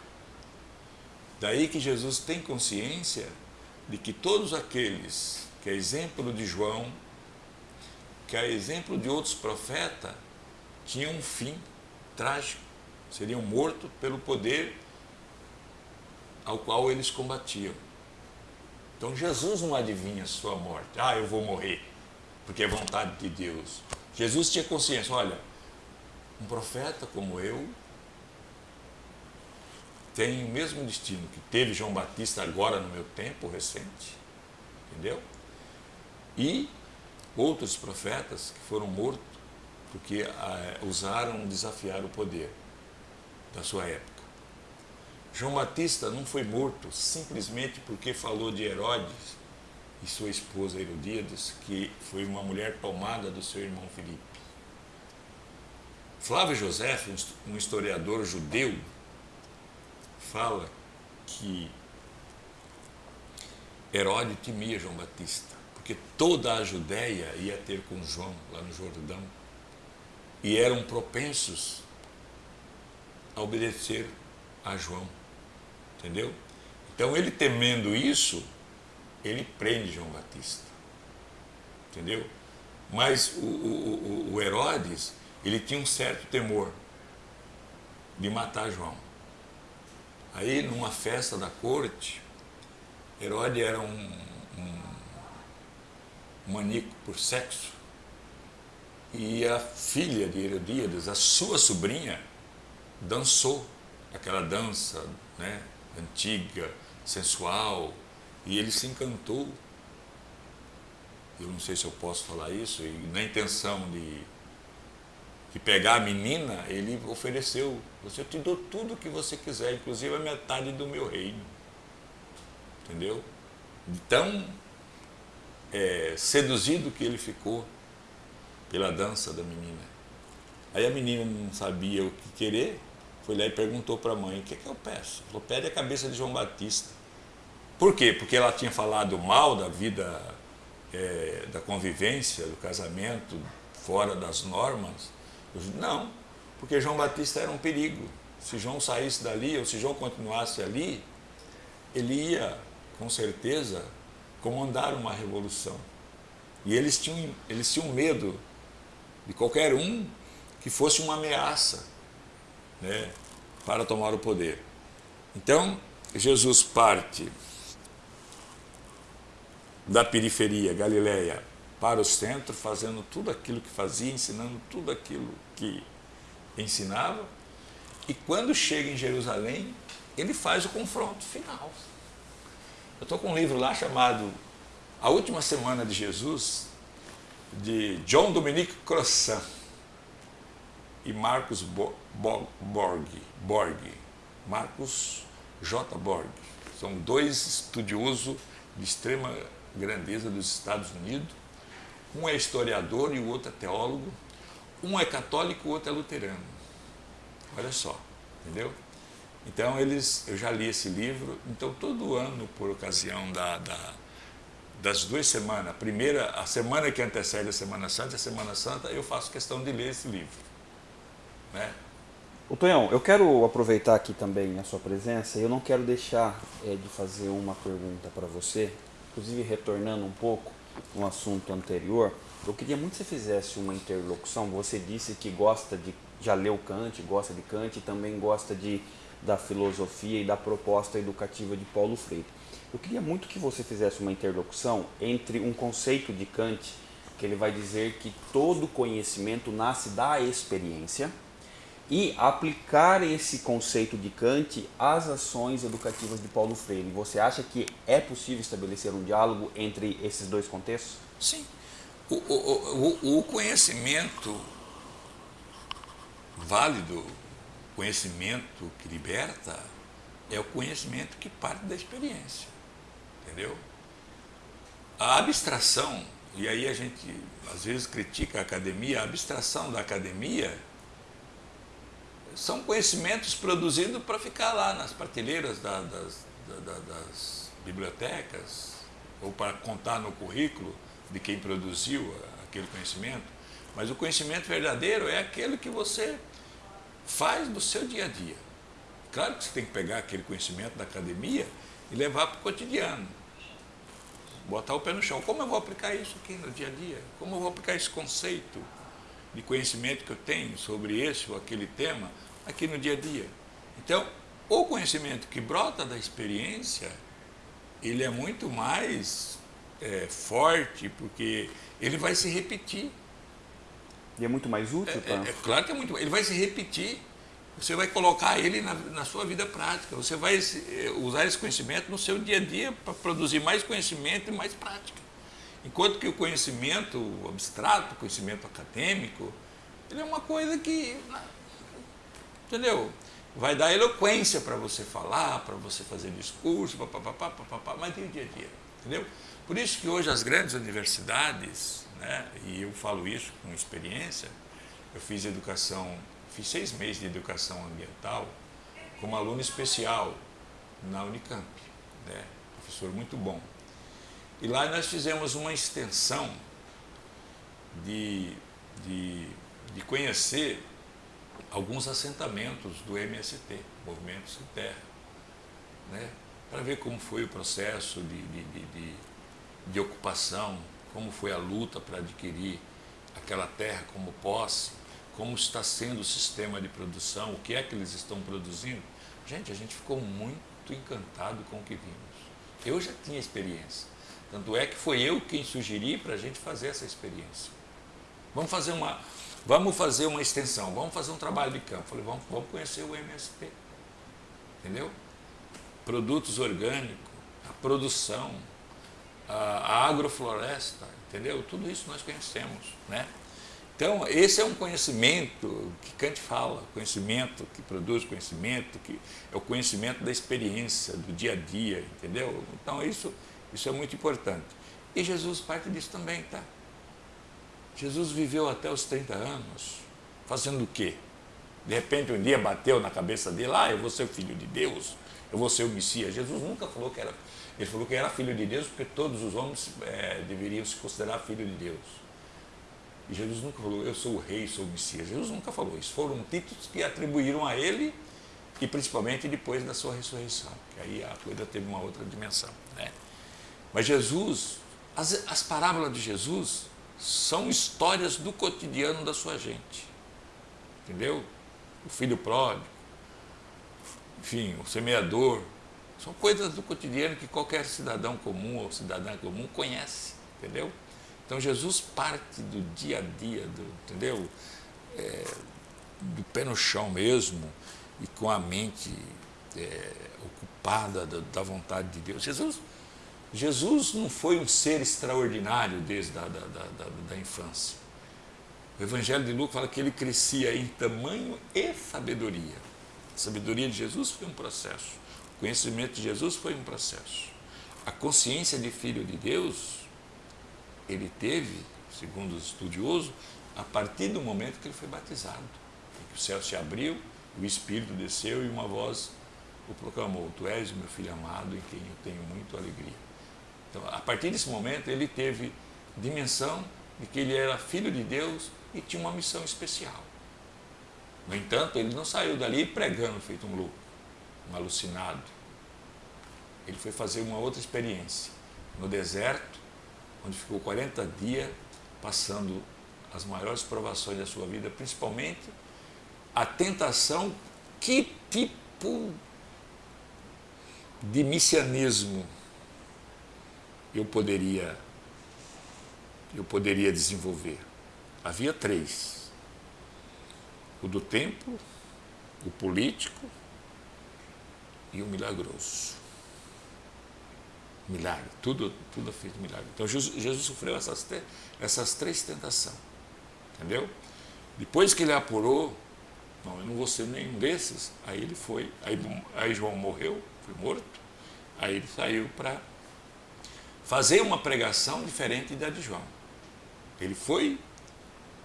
Daí que Jesus tem consciência de que todos aqueles que é exemplo de João, que é exemplo de outros profetas, tinham um fim trágico, seriam mortos pelo poder ao qual eles combatiam. Então Jesus não adivinha a sua morte. Ah, eu vou morrer, porque é vontade de Deus. Jesus tinha consciência, olha, um profeta como eu tem o mesmo destino que teve João Batista agora no meu tempo recente, entendeu? E outros profetas que foram mortos porque ah, usaram desafiar o poder da sua época. João Batista não foi morto simplesmente porque falou de Herodes e sua esposa Herodíades, que foi uma mulher tomada do seu irmão Filipe. Flávio José, um historiador judeu, fala que Herodes temia João Batista, porque toda a Judéia ia ter com João lá no Jordão e eram propensos a obedecer a João, entendeu? Então ele temendo isso, ele prende João Batista, entendeu? Mas o, o, o Herodes, ele tinha um certo temor de matar João. Aí, numa festa da corte, Herodes era um, um maníaco por sexo. E a filha de Herodíades, a sua sobrinha, dançou aquela dança né, antiga, sensual, e ele se encantou. Eu não sei se eu posso falar isso, e na intenção de que pegar a menina, ele ofereceu, você eu te dou tudo o que você quiser, inclusive a metade do meu reino. Entendeu? Tão é, seduzido que ele ficou pela dança da menina. Aí a menina não sabia o que querer, foi lá e perguntou para a mãe, o que, é que eu peço? Falou, pede a cabeça de João Batista. Por quê? Porque ela tinha falado mal da vida, é, da convivência, do casamento, fora das normas. Não, porque João Batista era um perigo. Se João saísse dali, ou se João continuasse ali, ele ia, com certeza, comandar uma revolução. E eles tinham, eles tinham medo de qualquer um que fosse uma ameaça né, para tomar o poder. Então, Jesus parte da periferia, Galileia, para o centro, fazendo tudo aquilo que fazia, ensinando tudo aquilo que ensinava, e quando chega em Jerusalém, ele faz o confronto final. Eu estou com um livro lá chamado A Última Semana de Jesus, de John Dominique Crossan e Marcos Bo Borg, Borg, Marcos J. Borg. São dois estudiosos de extrema grandeza dos Estados Unidos. Um é historiador e o outro é teólogo. Um é católico o outro é luterano. Olha só, entendeu? Então eles, eu já li esse livro, então todo ano, por ocasião da, da das duas semanas, a primeira, a semana que antecede a Semana Santa a Semana Santa, eu faço questão de ler esse livro. Né? O Tonhão, eu quero aproveitar aqui também a sua presença eu não quero deixar é, de fazer uma pergunta para você, inclusive retornando um pouco no assunto anterior, eu queria muito que você fizesse uma interlocução. Você disse que gosta de, já leu Kant, gosta de Kant e também gosta de, da filosofia e da proposta educativa de Paulo Freire. Eu queria muito que você fizesse uma interlocução entre um conceito de Kant, que ele vai dizer que todo conhecimento nasce da experiência, e aplicar esse conceito de Kant às ações educativas de Paulo Freire. Você acha que é possível estabelecer um diálogo entre esses dois contextos? Sim. O, o, o, conhecimento válido, conhecimento que liberta, é o conhecimento que parte da experiência entendeu? A abstração, e aí a gente às vezes critica a academia, a abstração da academia são conhecimentos produzidos para ficar lá nas prateleiras da, das, da, das bibliotecas, ou para contar no currículo de quem produziu aquele conhecimento, mas o conhecimento verdadeiro é aquele que você faz no seu dia a dia. Claro que você tem que pegar aquele conhecimento da academia e levar para o cotidiano. Botar o pé no chão. Como eu vou aplicar isso aqui no dia a dia? Como eu vou aplicar esse conceito de conhecimento que eu tenho sobre esse ou aquele tema aqui no dia a dia? Então, o conhecimento que brota da experiência, ele é muito mais é, forte, porque ele vai se repetir. E é muito mais útil? É, é, é claro que é muito Ele vai se repetir você vai colocar ele na, na, sua vida prática. Você vai eh, usar esse conhecimento no seu dia a dia para produzir mais conhecimento e mais prática. Enquanto que o conhecimento abstrato, o conhecimento acadêmico, ele é uma coisa que, entendeu? Vai dar eloquência para você falar, para você fazer discurso, papapá, papapá, mas tem o dia a dia, entendeu? Por isso que hoje as grandes universidades, né, e eu falo isso com experiência, eu fiz educação Fiz seis meses de educação ambiental como aluno especial na Unicamp, né? professor muito bom. E lá nós fizemos uma extensão de, de, de conhecer alguns assentamentos do MST, Movimento Sem Terra, né? para ver como foi o processo de, de, de, de ocupação, como foi a luta para adquirir aquela terra como posse, como está sendo o sistema de produção, o que é que eles estão produzindo. Gente, a gente ficou muito encantado com o que vimos. Eu já tinha experiência. Tanto é que foi eu quem sugeri para a gente fazer essa experiência. Vamos fazer uma, vamos fazer uma extensão, vamos fazer um trabalho de campo. Falei, vamos, vamos conhecer o MSP. Entendeu? Produtos orgânicos, a produção, a, agrofloresta, entendeu? Tudo isso nós conhecemos, né? Então, esse é um conhecimento que Kant fala, conhecimento que produz conhecimento, que é o conhecimento da experiência, do dia a dia, entendeu? Então, isso, isso é muito importante. E Jesus parte disso também, tá? Jesus viveu até os 30 anos, fazendo o quê? De repente, um dia bateu na cabeça dele, ah, eu vou ser o filho de Deus, eu vou ser o Messias. Jesus nunca falou que era, ele falou que era filho de Deus, porque todos os homens é, deveriam se considerar filho de Deus. E Jesus nunca falou, eu sou o rei, sou o Messias. Jesus nunca falou isso. Foram títulos que atribuíram a ele e principalmente depois da sua ressurreição, que aí a coisa teve uma outra dimensão. Né? Mas Jesus, as, as parábolas de Jesus são histórias do cotidiano da sua gente. Entendeu? O filho pródigo, enfim, o semeador, são coisas do cotidiano que qualquer cidadão comum ou cidadã comum conhece, entendeu? Então Jesus parte do dia a dia, do, entendeu? É, do pé no chão mesmo e com a mente é, ocupada da, da, vontade de Deus. Jesus, Jesus não foi um ser extraordinário desde a da, da, da infância. O Evangelho de Lucas fala que ele crescia em tamanho e sabedoria. A sabedoria de Jesus foi um processo. Conhecimento de Jesus foi um processo. A consciência de filho de Deus, ele teve, segundo os estudiosos, a partir do momento que ele foi batizado. Que o céu se abriu, o Espírito desceu e uma voz o proclamou: Tu és meu filho amado em quem eu tenho muito alegria. Então, a partir desse momento, ele teve dimensão de que ele era filho de Deus e tinha uma missão especial. No entanto, ele não saiu dali pregando feito um louco, um alucinado. Ele foi fazer uma outra experiência no deserto, onde ficou 40 dias passando as maiores provações da sua vida, principalmente a tentação, que tipo de messianismo eu poderia eu poderia desenvolver. Havia três: o do tempo, o político e o milagroso. Milagre, tudo, tudo feito milagre. Então Jesus, Jesus sofreu essas, essas três tentações. Entendeu? Depois que ele apurou, não, eu não vou ser nenhum desses, aí ele foi, aí, aí João morreu, foi morto, aí ele saiu para fazer uma pregação diferente da de João. Ele foi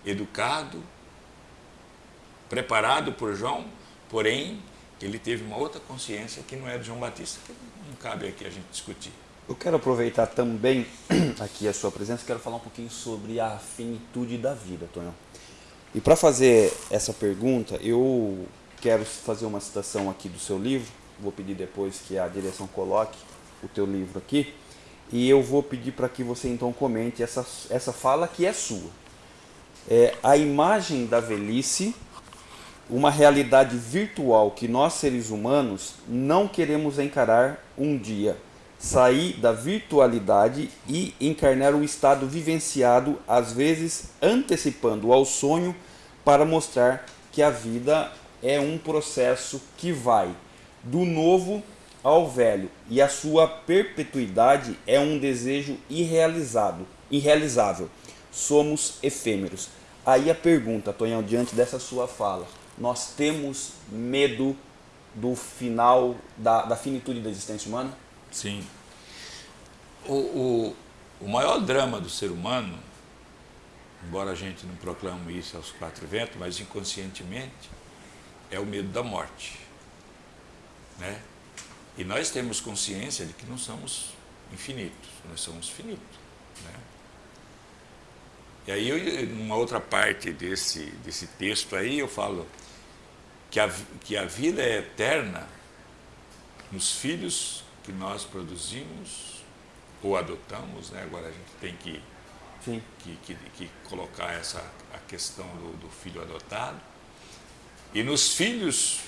educado, preparado por João, porém ele teve uma outra consciência que não é de João Batista, que não cabe aqui a gente discutir. Eu quero aproveitar também aqui a sua presença, quero falar um pouquinho sobre a finitude da vida, Tonhão. E para fazer essa pergunta, eu quero fazer uma citação aqui do seu livro, vou pedir depois que a direção coloque o teu livro aqui, e eu vou pedir para que você então comente essa, essa fala que é sua é, a imagem da velhice, uma realidade virtual que nós seres humanos não queremos encarar um dia, sair da virtualidade e encarnar o estado vivenciado, às vezes antecipando ao sonho, para mostrar que a vida é um processo que vai do novo ao velho e a sua perpetuidade é um desejo irrealizado, irrealizável somos efêmeros. Aí a pergunta, Tonhão, diante dessa sua fala, nós temos medo do final, da, da finitude da existência humana? Sim. O, o, o maior drama do ser humano, embora a gente não proclame isso aos quatro ventos, mas inconscientemente, é o medo da morte. Né? E nós temos consciência de que não somos infinitos, nós somos finitos. Né? E aí, eu, numa outra parte desse, desse texto aí, eu falo que a, que a vida é eterna nos filhos que nós produzimos ou adotamos, né? agora a gente tem que, que, que, que, colocar essa, a questão do, do filho adotado, e nos filhos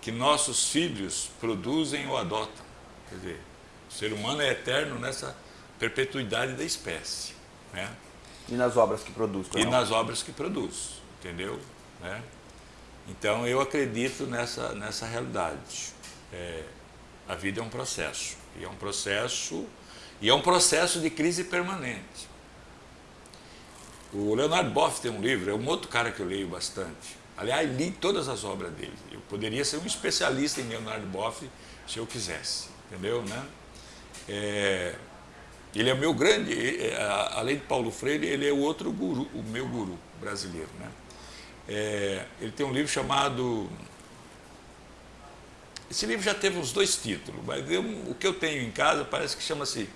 que nossos filhos produzem ou adotam. Quer dizer, o ser humano é eterno nessa perpetuidade da espécie. Né? E nas obras que produz. E não? nas obras que produz, entendeu? Né? Então eu acredito nessa, nessa realidade. É, a vida é um processo. E é um processo, e é um processo de crise permanente. O Leonardo Boff tem um livro, é um outro cara que eu leio bastante. Aliás, li todas as obras dele. Eu poderia ser um especialista em Leonardo Boff se eu quisesse, entendeu? Né? É, ele é meu grande, é, além de Paulo Freire, ele é o outro guru, o meu guru brasileiro. Né? É, ele tem um livro chamado. Esse livro já teve uns dois títulos, mas eu, o que eu tenho em casa parece que chama-se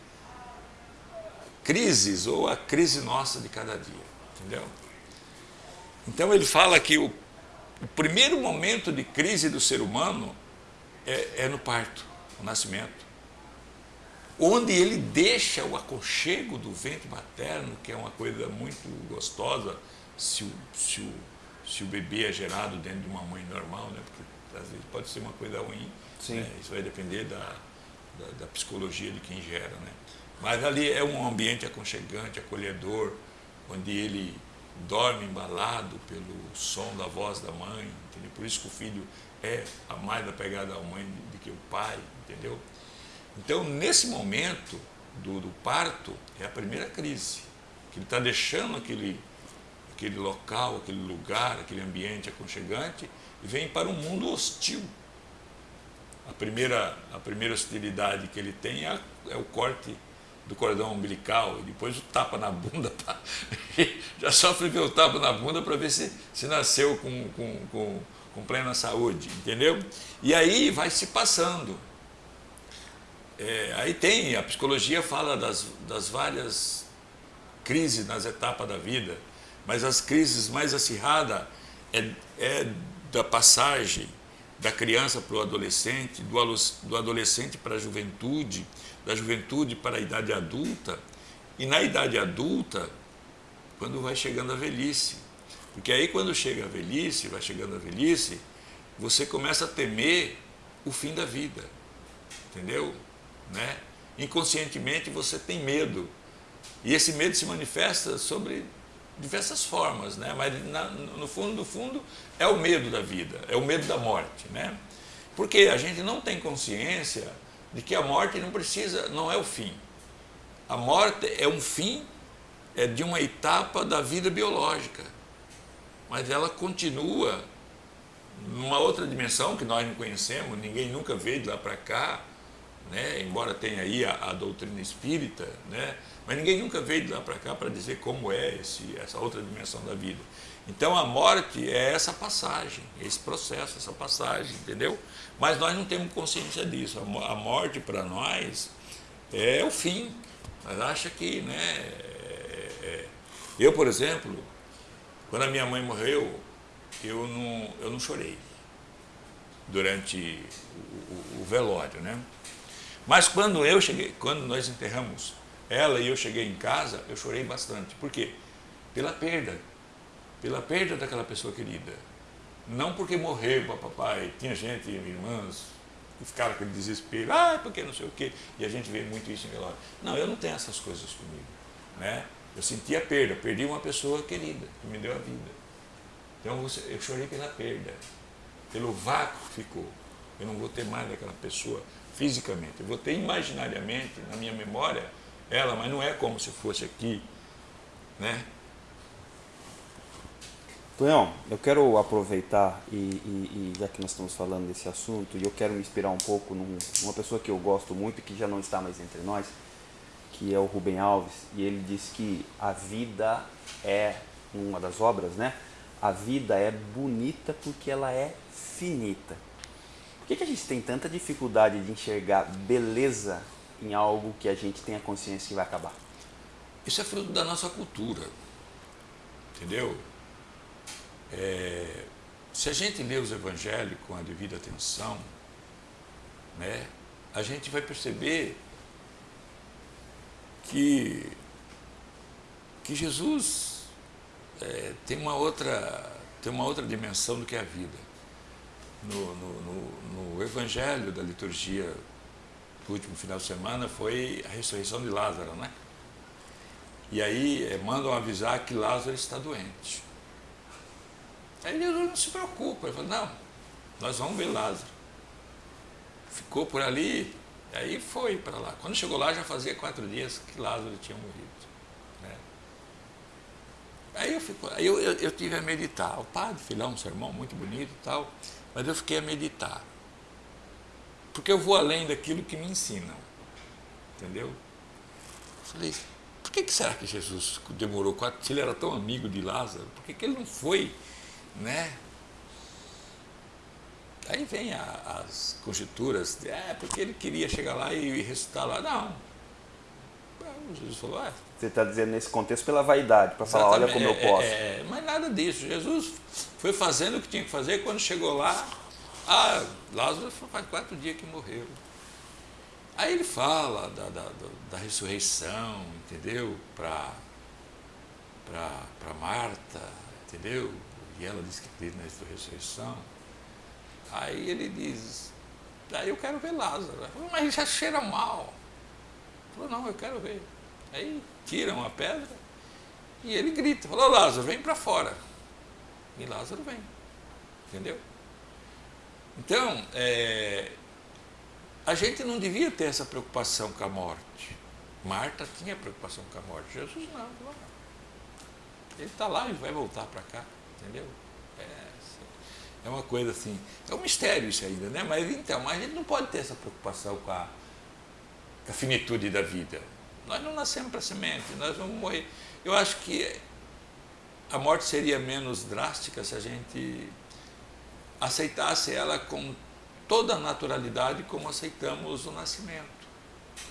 Crises ou a Crise Nossa de Cada Dia. Entendeu? Então ele fala que o, o primeiro momento de crise do ser humano é, é no parto, no nascimento onde ele deixa o aconchego do ventre materno, que é uma coisa muito gostosa, se o, se o, se o bebê é gerado dentro de uma mãe normal, né? porque às vezes pode ser uma coisa ruim, né? isso vai depender da, da, da, psicologia de quem gera. Né? Mas ali é um ambiente aconchegante, acolhedor, onde ele dorme embalado pelo som da voz da mãe, entendeu? por isso que o filho é a mais apegada à mãe do que o pai, entendeu? Então, nesse momento do, do parto, é a primeira crise, que ele está deixando aquele, aquele local, aquele lugar, aquele ambiente aconchegante vem para um mundo hostil. A primeira, a primeira hostilidade que ele tem é, é o corte do cordão umbilical e depois o tapa na bunda. Pra, já sofre ver o tapa na bunda para ver se, se nasceu com, com, com, com, plena saúde, entendeu? E aí vai se passando. É, aí tem, a psicologia fala das, das várias crises nas etapas da vida, mas as crises mais acirradas é, é da passagem da criança para o adolescente, do, do adolescente para a juventude, da juventude para a idade adulta, e na idade adulta, quando vai chegando a velhice. Porque aí quando chega a velhice, vai chegando a velhice, você começa a temer o fim da vida. Entendeu? Né? Inconscientemente você tem medo. E esse medo se manifesta sobre diversas formas, né? mas na, no fundo, no fundo, é o medo da vida, é o medo da morte. Né? Porque a gente não tem consciência de que a morte não precisa, não é o fim. A morte é um fim é de uma etapa da vida biológica, mas ela continua numa outra dimensão que nós não conhecemos, ninguém nunca veio de lá para cá, né? embora tenha aí a, a, doutrina espírita, né? Mas ninguém nunca veio de lá para cá para dizer como é esse, essa outra dimensão da vida. Então a morte é essa passagem, esse processo, essa passagem, entendeu? Mas nós não temos consciência disso. A morte para nós é o fim. Nós acha que, né? É, é. Eu, por exemplo, quando a minha mãe morreu, eu não, eu não chorei durante o, o, o velório, né? Mas quando eu cheguei, quando nós enterramos ela e eu cheguei em casa, eu chorei bastante. Por quê? Pela perda pela perda daquela pessoa querida. Não porque morreu, papai, tinha gente, irmãs, que ficaram com desespero, ah, porque não sei o quê, e a gente vê muito isso em velório. Não, eu não tenho essas coisas comigo. Né? Eu senti a perda, perdi uma pessoa querida, que me deu a vida. Então eu chorei pela perda, pelo vácuo que ficou. Eu não vou ter mais daquela pessoa fisicamente, eu vou ter imaginariamente, na minha memória, ela, mas não é como se fosse aqui, né? Tonhão, eu quero aproveitar e, e, e, já que nós estamos falando desse assunto, e eu quero me inspirar um pouco num, numa pessoa que eu gosto muito e que já não está mais entre nós, que é o Rubem Alves, e ele diz que a vida é, uma das obras, né? A vida é bonita porque ela é finita. Por que, que a gente tem tanta dificuldade de enxergar beleza em algo que a gente tem a consciência que vai acabar? Isso é fruto da nossa cultura, entendeu? É, se a gente lê os evangelhos com a devida atenção, né, a gente vai perceber que, que Jesus é, tem, uma outra, tem uma outra dimensão do que a vida. No, no, no, no evangelho da liturgia do último final de semana foi a ressurreição de Lázaro, né? E aí é, mandam avisar que Lázaro está doente. Aí Jesus não se preocupa, ele falou, não, nós vamos ver Lázaro. Ficou por ali, aí foi para lá. Quando chegou lá já fazia quatro dias que Lázaro tinha morrido. Né? Aí eu, fico, aí eu, eu, eu, tive a meditar. O padre fez lá um sermão muito bonito e tal, mas eu fiquei a meditar. Porque eu vou além daquilo que me ensinam. Entendeu? Falei, por que, que será que Jesus demorou quatro? Se ele era tão amigo de Lázaro, por que, que ele não foi né? Aí vem a, as conjecturas, é porque ele queria chegar lá e ressuscitar lá. Não. Jesus falou, ah, Você está dizendo nesse contexto pela vaidade, para falar, olha como eu é, posso. É, é, mas nada disso. Jesus foi fazendo o que tinha que fazer, quando chegou lá, ah, Lázaro faz quatro dias que morreu. Aí ele fala da, da, da ressurreição, entendeu? Para Marta, entendeu? e ela diz que crê na ressurreição. Aí ele diz, aí eu quero ver Lázaro. Falei, mas já cheira mal. Falou, não, eu quero ver. Aí tiram a pedra E ele grita, falou, Lázaro, vem para fora. E Lázaro vem. Entendeu? Então, é, a gente não devia ter essa preocupação com a morte. Marta tinha preocupação com a morte. Jesus não. não. Ele está lá e vai voltar para cá. Entendeu? É, é uma coisa assim. É um mistério isso ainda, né? Mas então, a gente não pode ter essa preocupação com a, com a finitude da vida. Nós não nascemos para semente, nós vamos morrer. Eu acho que a morte seria menos drástica se a gente aceitasse ela com toda a naturalidade como aceitamos o nascimento.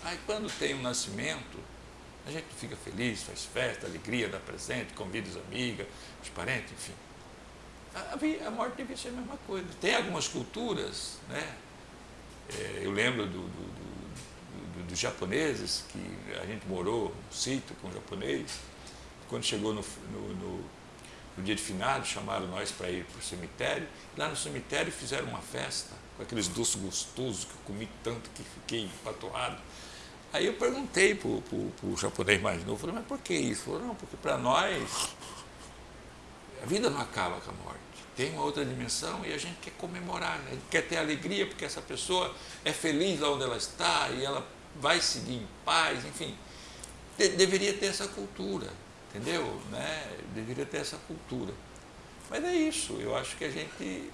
Aí quando tem o um nascimento, a gente fica feliz, faz festa, alegria, dá presente, convida os amigos, os parentes, enfim. A, morte deve ser a mesma coisa. Tem algumas culturas, né? É, eu lembro do, do, do, dos japoneses, que a gente morou no sítio com um japonês, quando chegou no, no, no, no dia de finado, chamaram nós para ir para o cemitério, lá no cemitério fizeram uma festa, com aqueles doces gostosos que eu comi tanto que fiquei empatoado. Aí eu perguntei para o japonês mais novo, falei, mas por que isso? Falou, não, porque para nós a vida não acaba com a morte. Tem uma outra dimensão e a gente quer comemorar, né? a gente quer ter alegria porque essa pessoa é feliz lá onde ela está e ela vai seguir em paz, enfim. De deveria ter essa cultura, entendeu? Né? Deveria ter essa cultura. Mas é isso, eu acho que a gente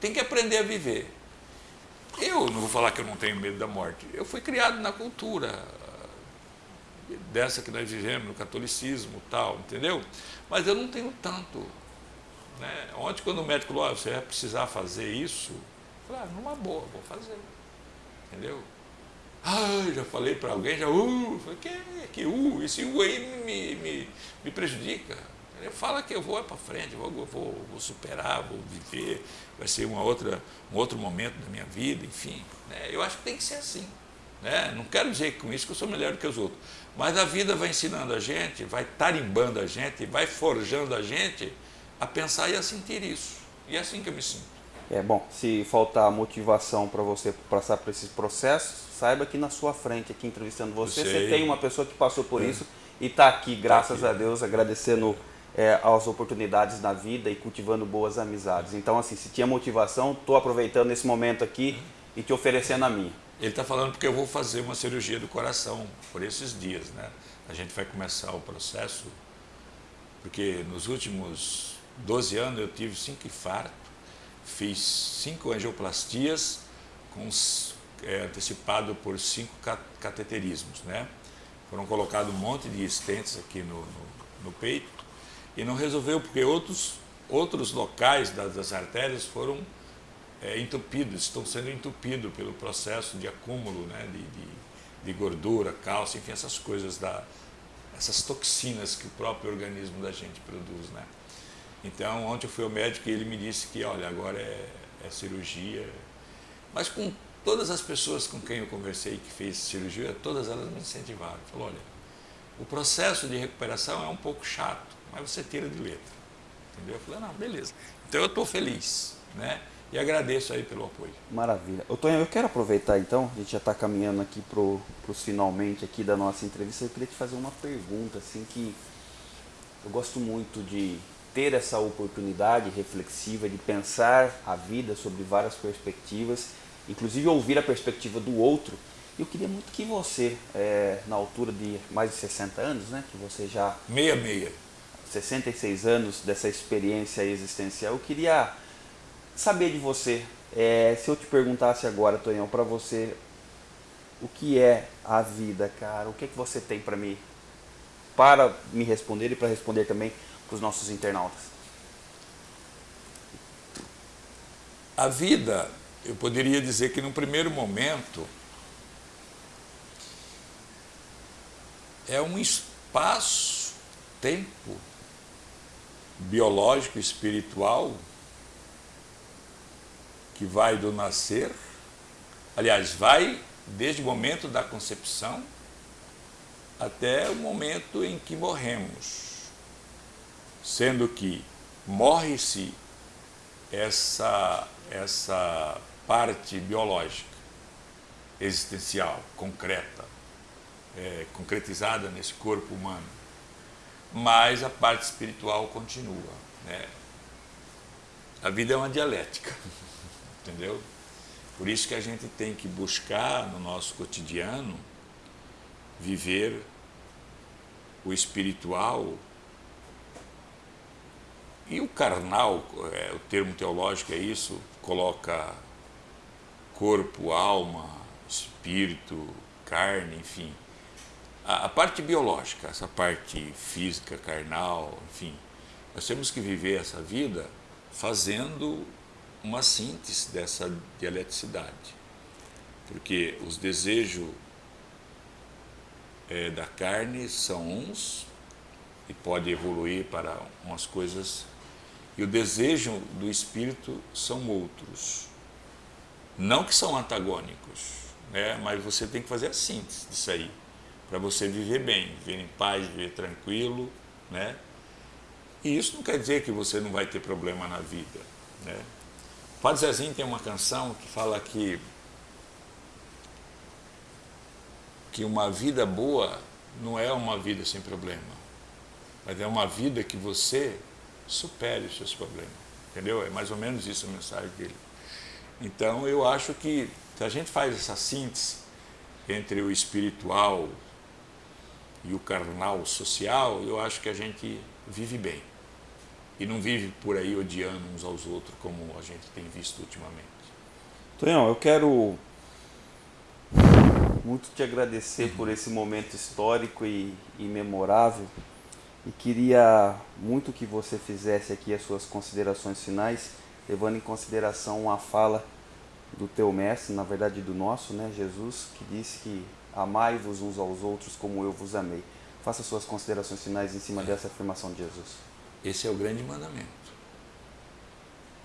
tem que aprender a viver. Eu não vou falar que eu não tenho medo da morte. Eu fui criado na cultura dessa que nós vivemos, no catolicismo tal, entendeu? Mas eu não tenho tanto. Né? Ontem, quando o médico falou, ah, você vai precisar fazer isso, eu falei, ah, numa boa, vou fazer. Entendeu? Ah, já falei para alguém, já, uh, falei, que, que uh, esse uh aí me, me, me prejudica. Ele fala que eu vou para frente, vou, vou, vou, superar, vou viver, vai ser uma outra, um outro momento da minha vida, enfim. Né? Eu acho que tem que ser assim. Né? Não quero dizer com isso que eu sou melhor do que os outros, mas a vida vai ensinando a gente, vai tarimbando a gente, vai forjando a gente a pensar e a sentir isso. E é assim que eu me sinto. É bom, se faltar motivação para você passar por esses processos, saiba que na sua frente, aqui entrevistando você, você tem uma pessoa que passou por é. isso e está aqui, graças tá aqui. a Deus, agradecendo é, as oportunidades na vida e cultivando boas amizades. Então, assim, se tinha motivação, estou aproveitando esse momento aqui e te oferecendo a minha. Ele está falando porque eu vou fazer uma cirurgia do coração por esses dias, né? A gente vai começar o processo, porque nos últimos 12 anos eu tive cinco infartos, fiz cinco angioplastias, com, é, antecipado por cinco cateterismos, né? Foram colocados um monte de estentes aqui no, no, no peito, e não resolveu porque outros, outros locais das, das artérias foram é, entupidos, estão sendo entupidos pelo processo de acúmulo né, de, de, de, gordura, cálcio, enfim, essas coisas, da, essas toxinas que o próprio organismo da gente produz. Né? Então, ontem eu fui ao médico e ele me disse que, olha, agora é, é cirurgia. Mas com todas as pessoas com quem eu conversei que fez cirurgia, todas elas me incentivaram. Falou, olha, o processo de recuperação é um pouco chato, mas você tira de letra. Entendeu? Eu falei, não, beleza. Então eu estou feliz, né? E agradeço aí pelo apoio. Maravilha. Ô, Tonho, eu quero aproveitar então, a gente já está caminhando aqui para os finalmente aqui da nossa entrevista, eu queria te fazer uma pergunta, assim, que eu gosto muito de ter essa oportunidade reflexiva de pensar a vida sobre várias perspectivas, inclusive ouvir a perspectiva do outro. Eu queria muito que você, é, na altura de mais de 60 anos, né, que você já... Meia, meia 66 anos dessa experiência existencial, eu queria saber de você, é, se eu te perguntasse agora, Tonhão, para você, o que é a vida, cara? O que é que você tem para me, para me responder e para responder também para os nossos internautas? A vida, eu poderia dizer que no primeiro momento é um espaço, tempo biológico, espiritual, que vai do nascer, aliás, vai desde o momento da concepção até o momento em que morremos, sendo que morre-se essa, essa parte biológica, existencial, concreta, é, concretizada nesse corpo humano. mas a parte espiritual continua. Né? A vida é uma dialética, entendeu? Por isso que a gente tem que buscar no nosso cotidiano viver o espiritual e o carnal, é, o termo teológico é isso, coloca corpo, alma, espírito, carne, enfim. A, a parte biológica, essa parte física, carnal, enfim. Nós temos que viver essa vida fazendo uma síntese dessa dialeticidade. Porque os desejos é, da carne são uns e pode evoluir para umas coisas e o desejo do espírito são outros. Não que são antagônicos, né? mas você tem que fazer a síntese disso aí, para você viver bem, viver em paz, viver tranquilo. Né? E isso não quer dizer que você não vai ter problema na vida. Né? O Padre Zezinho tem uma canção que fala que, que uma vida boa não é uma vida sem problema, mas é uma vida que você supere os seus problemas. Entendeu? É mais ou menos isso a mensagem dele. Então eu acho que se a gente faz essa síntese entre o espiritual e o carnal social, eu acho que a gente vive bem. E não vive por aí odiando uns aos outros, como a gente tem visto ultimamente. Tonhão, eu quero muito te agradecer por esse momento histórico e, e memorável e queria muito que você fizesse aqui as suas considerações finais, levando em consideração a fala do teu mestre, na verdade do nosso, né, Jesus, que disse que amai-vos uns aos outros como eu vos amei. Faça suas considerações finais em cima dessa afirmação de Jesus. Esse é o grande mandamento.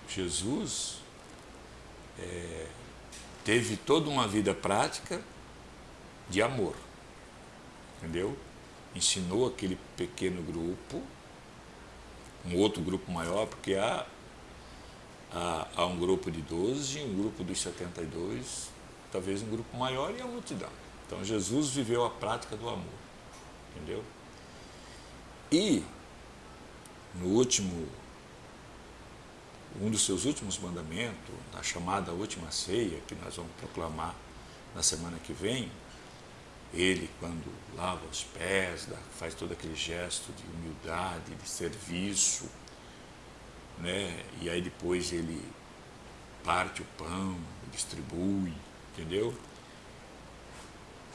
Jesus é, teve toda uma vida prática de amor, entendeu? Ensinou aquele pequeno grupo, um outro grupo maior, porque há, há, há um grupo de 12, um grupo dos 72, talvez um grupo maior e a multidão. Então Jesus viveu a prática do amor, entendeu? E no último, um dos seus últimos mandamentos, na chamada última ceia, que nós vamos proclamar na semana que vem, ele, quando lava os pés, faz todo aquele gesto de humildade, de serviço, né? e aí depois ele parte o pão, distribui, entendeu?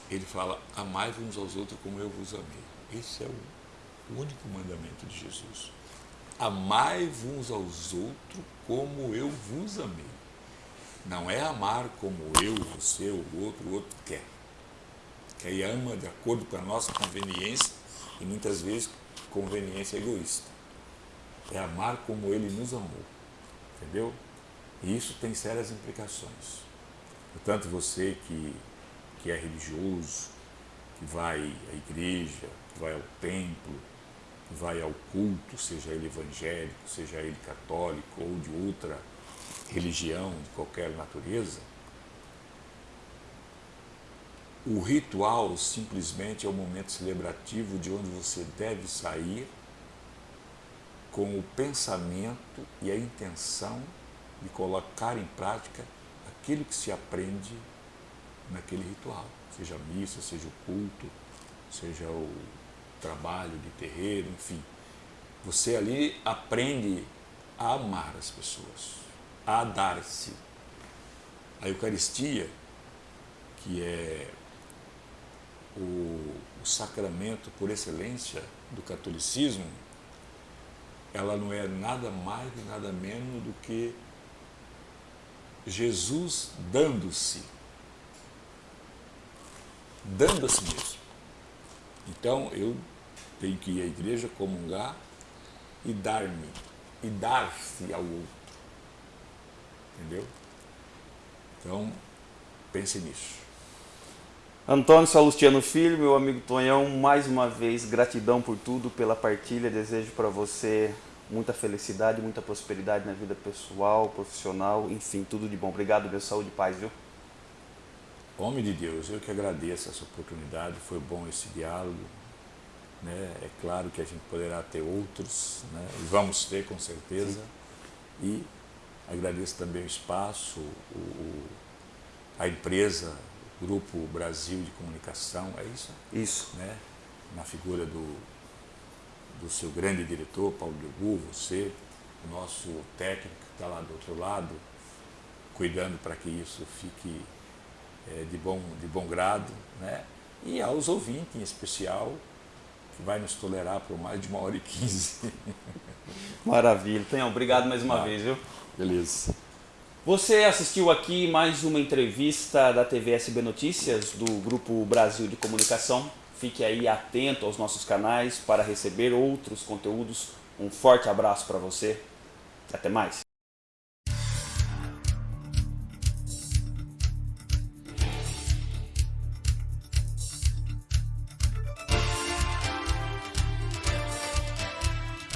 Ele fala, amai uns aos outros como eu vos amei. Esse é o único mandamento de Jesus. Amai uns aos outros como eu vos amei. Não é amar como eu, você, o outro, o outro quer que aí ama de acordo com a nossa conveniência e muitas vezes conveniência egoísta. É amar como ele nos amou, entendeu? E isso tem sérias implicações. Portanto, você que, que é religioso, que vai à igreja, que vai ao templo, que vai ao culto, seja ele evangélico, seja ele católico ou de outra religião de qualquer natureza, o ritual simplesmente é o momento celebrativo de onde você deve sair com o pensamento e a intenção de colocar em prática aquilo que se aprende naquele ritual, seja a missa, seja o culto, seja o trabalho de terreiro, enfim. Você ali aprende a amar as pessoas, a dar-se. A Eucaristia, que é o, o sacramento por excelência do catolicismo, ela não é nada mais e nada menos do que Jesus dando-se. Dando a si mesmo. Então eu tenho que ir à igreja, comungar e dar-me, e dar-se ao outro. Entendeu? Então, pense nisso. Antônio Salustiano Filho, meu amigo Tonhão, mais uma vez, gratidão por tudo, pela partilha. Desejo para você muita felicidade, muita prosperidade na vida pessoal, profissional, enfim, tudo de bom. Obrigado, meu saúde e paz, viu? Homem de Deus, eu que agradeço essa oportunidade, foi bom esse diálogo. Né? É claro que a gente poderá ter outros, né? e vamos ter com certeza. Sim. E agradeço também o espaço, o, a empresa, o Grupo Brasil de Comunicação, é isso? Isso. Né? Na figura do, do seu grande diretor, Paulo Diogu, você, o nosso técnico que está lá do outro lado, cuidando para que isso fique é, de, bom, de bom grado, né? e aos ouvintes em especial, que vai nos tolerar por mais de uma hora e quinze. Maravilha. Tenham, obrigado mais uma Ah. vez, viu? Beleza. Você assistiu aqui mais uma entrevista da TV SB Notícias, do Grupo Brasil de Comunicação. Fique aí atento aos nossos canais para receber outros conteúdos. Um forte abraço para você. Até mais.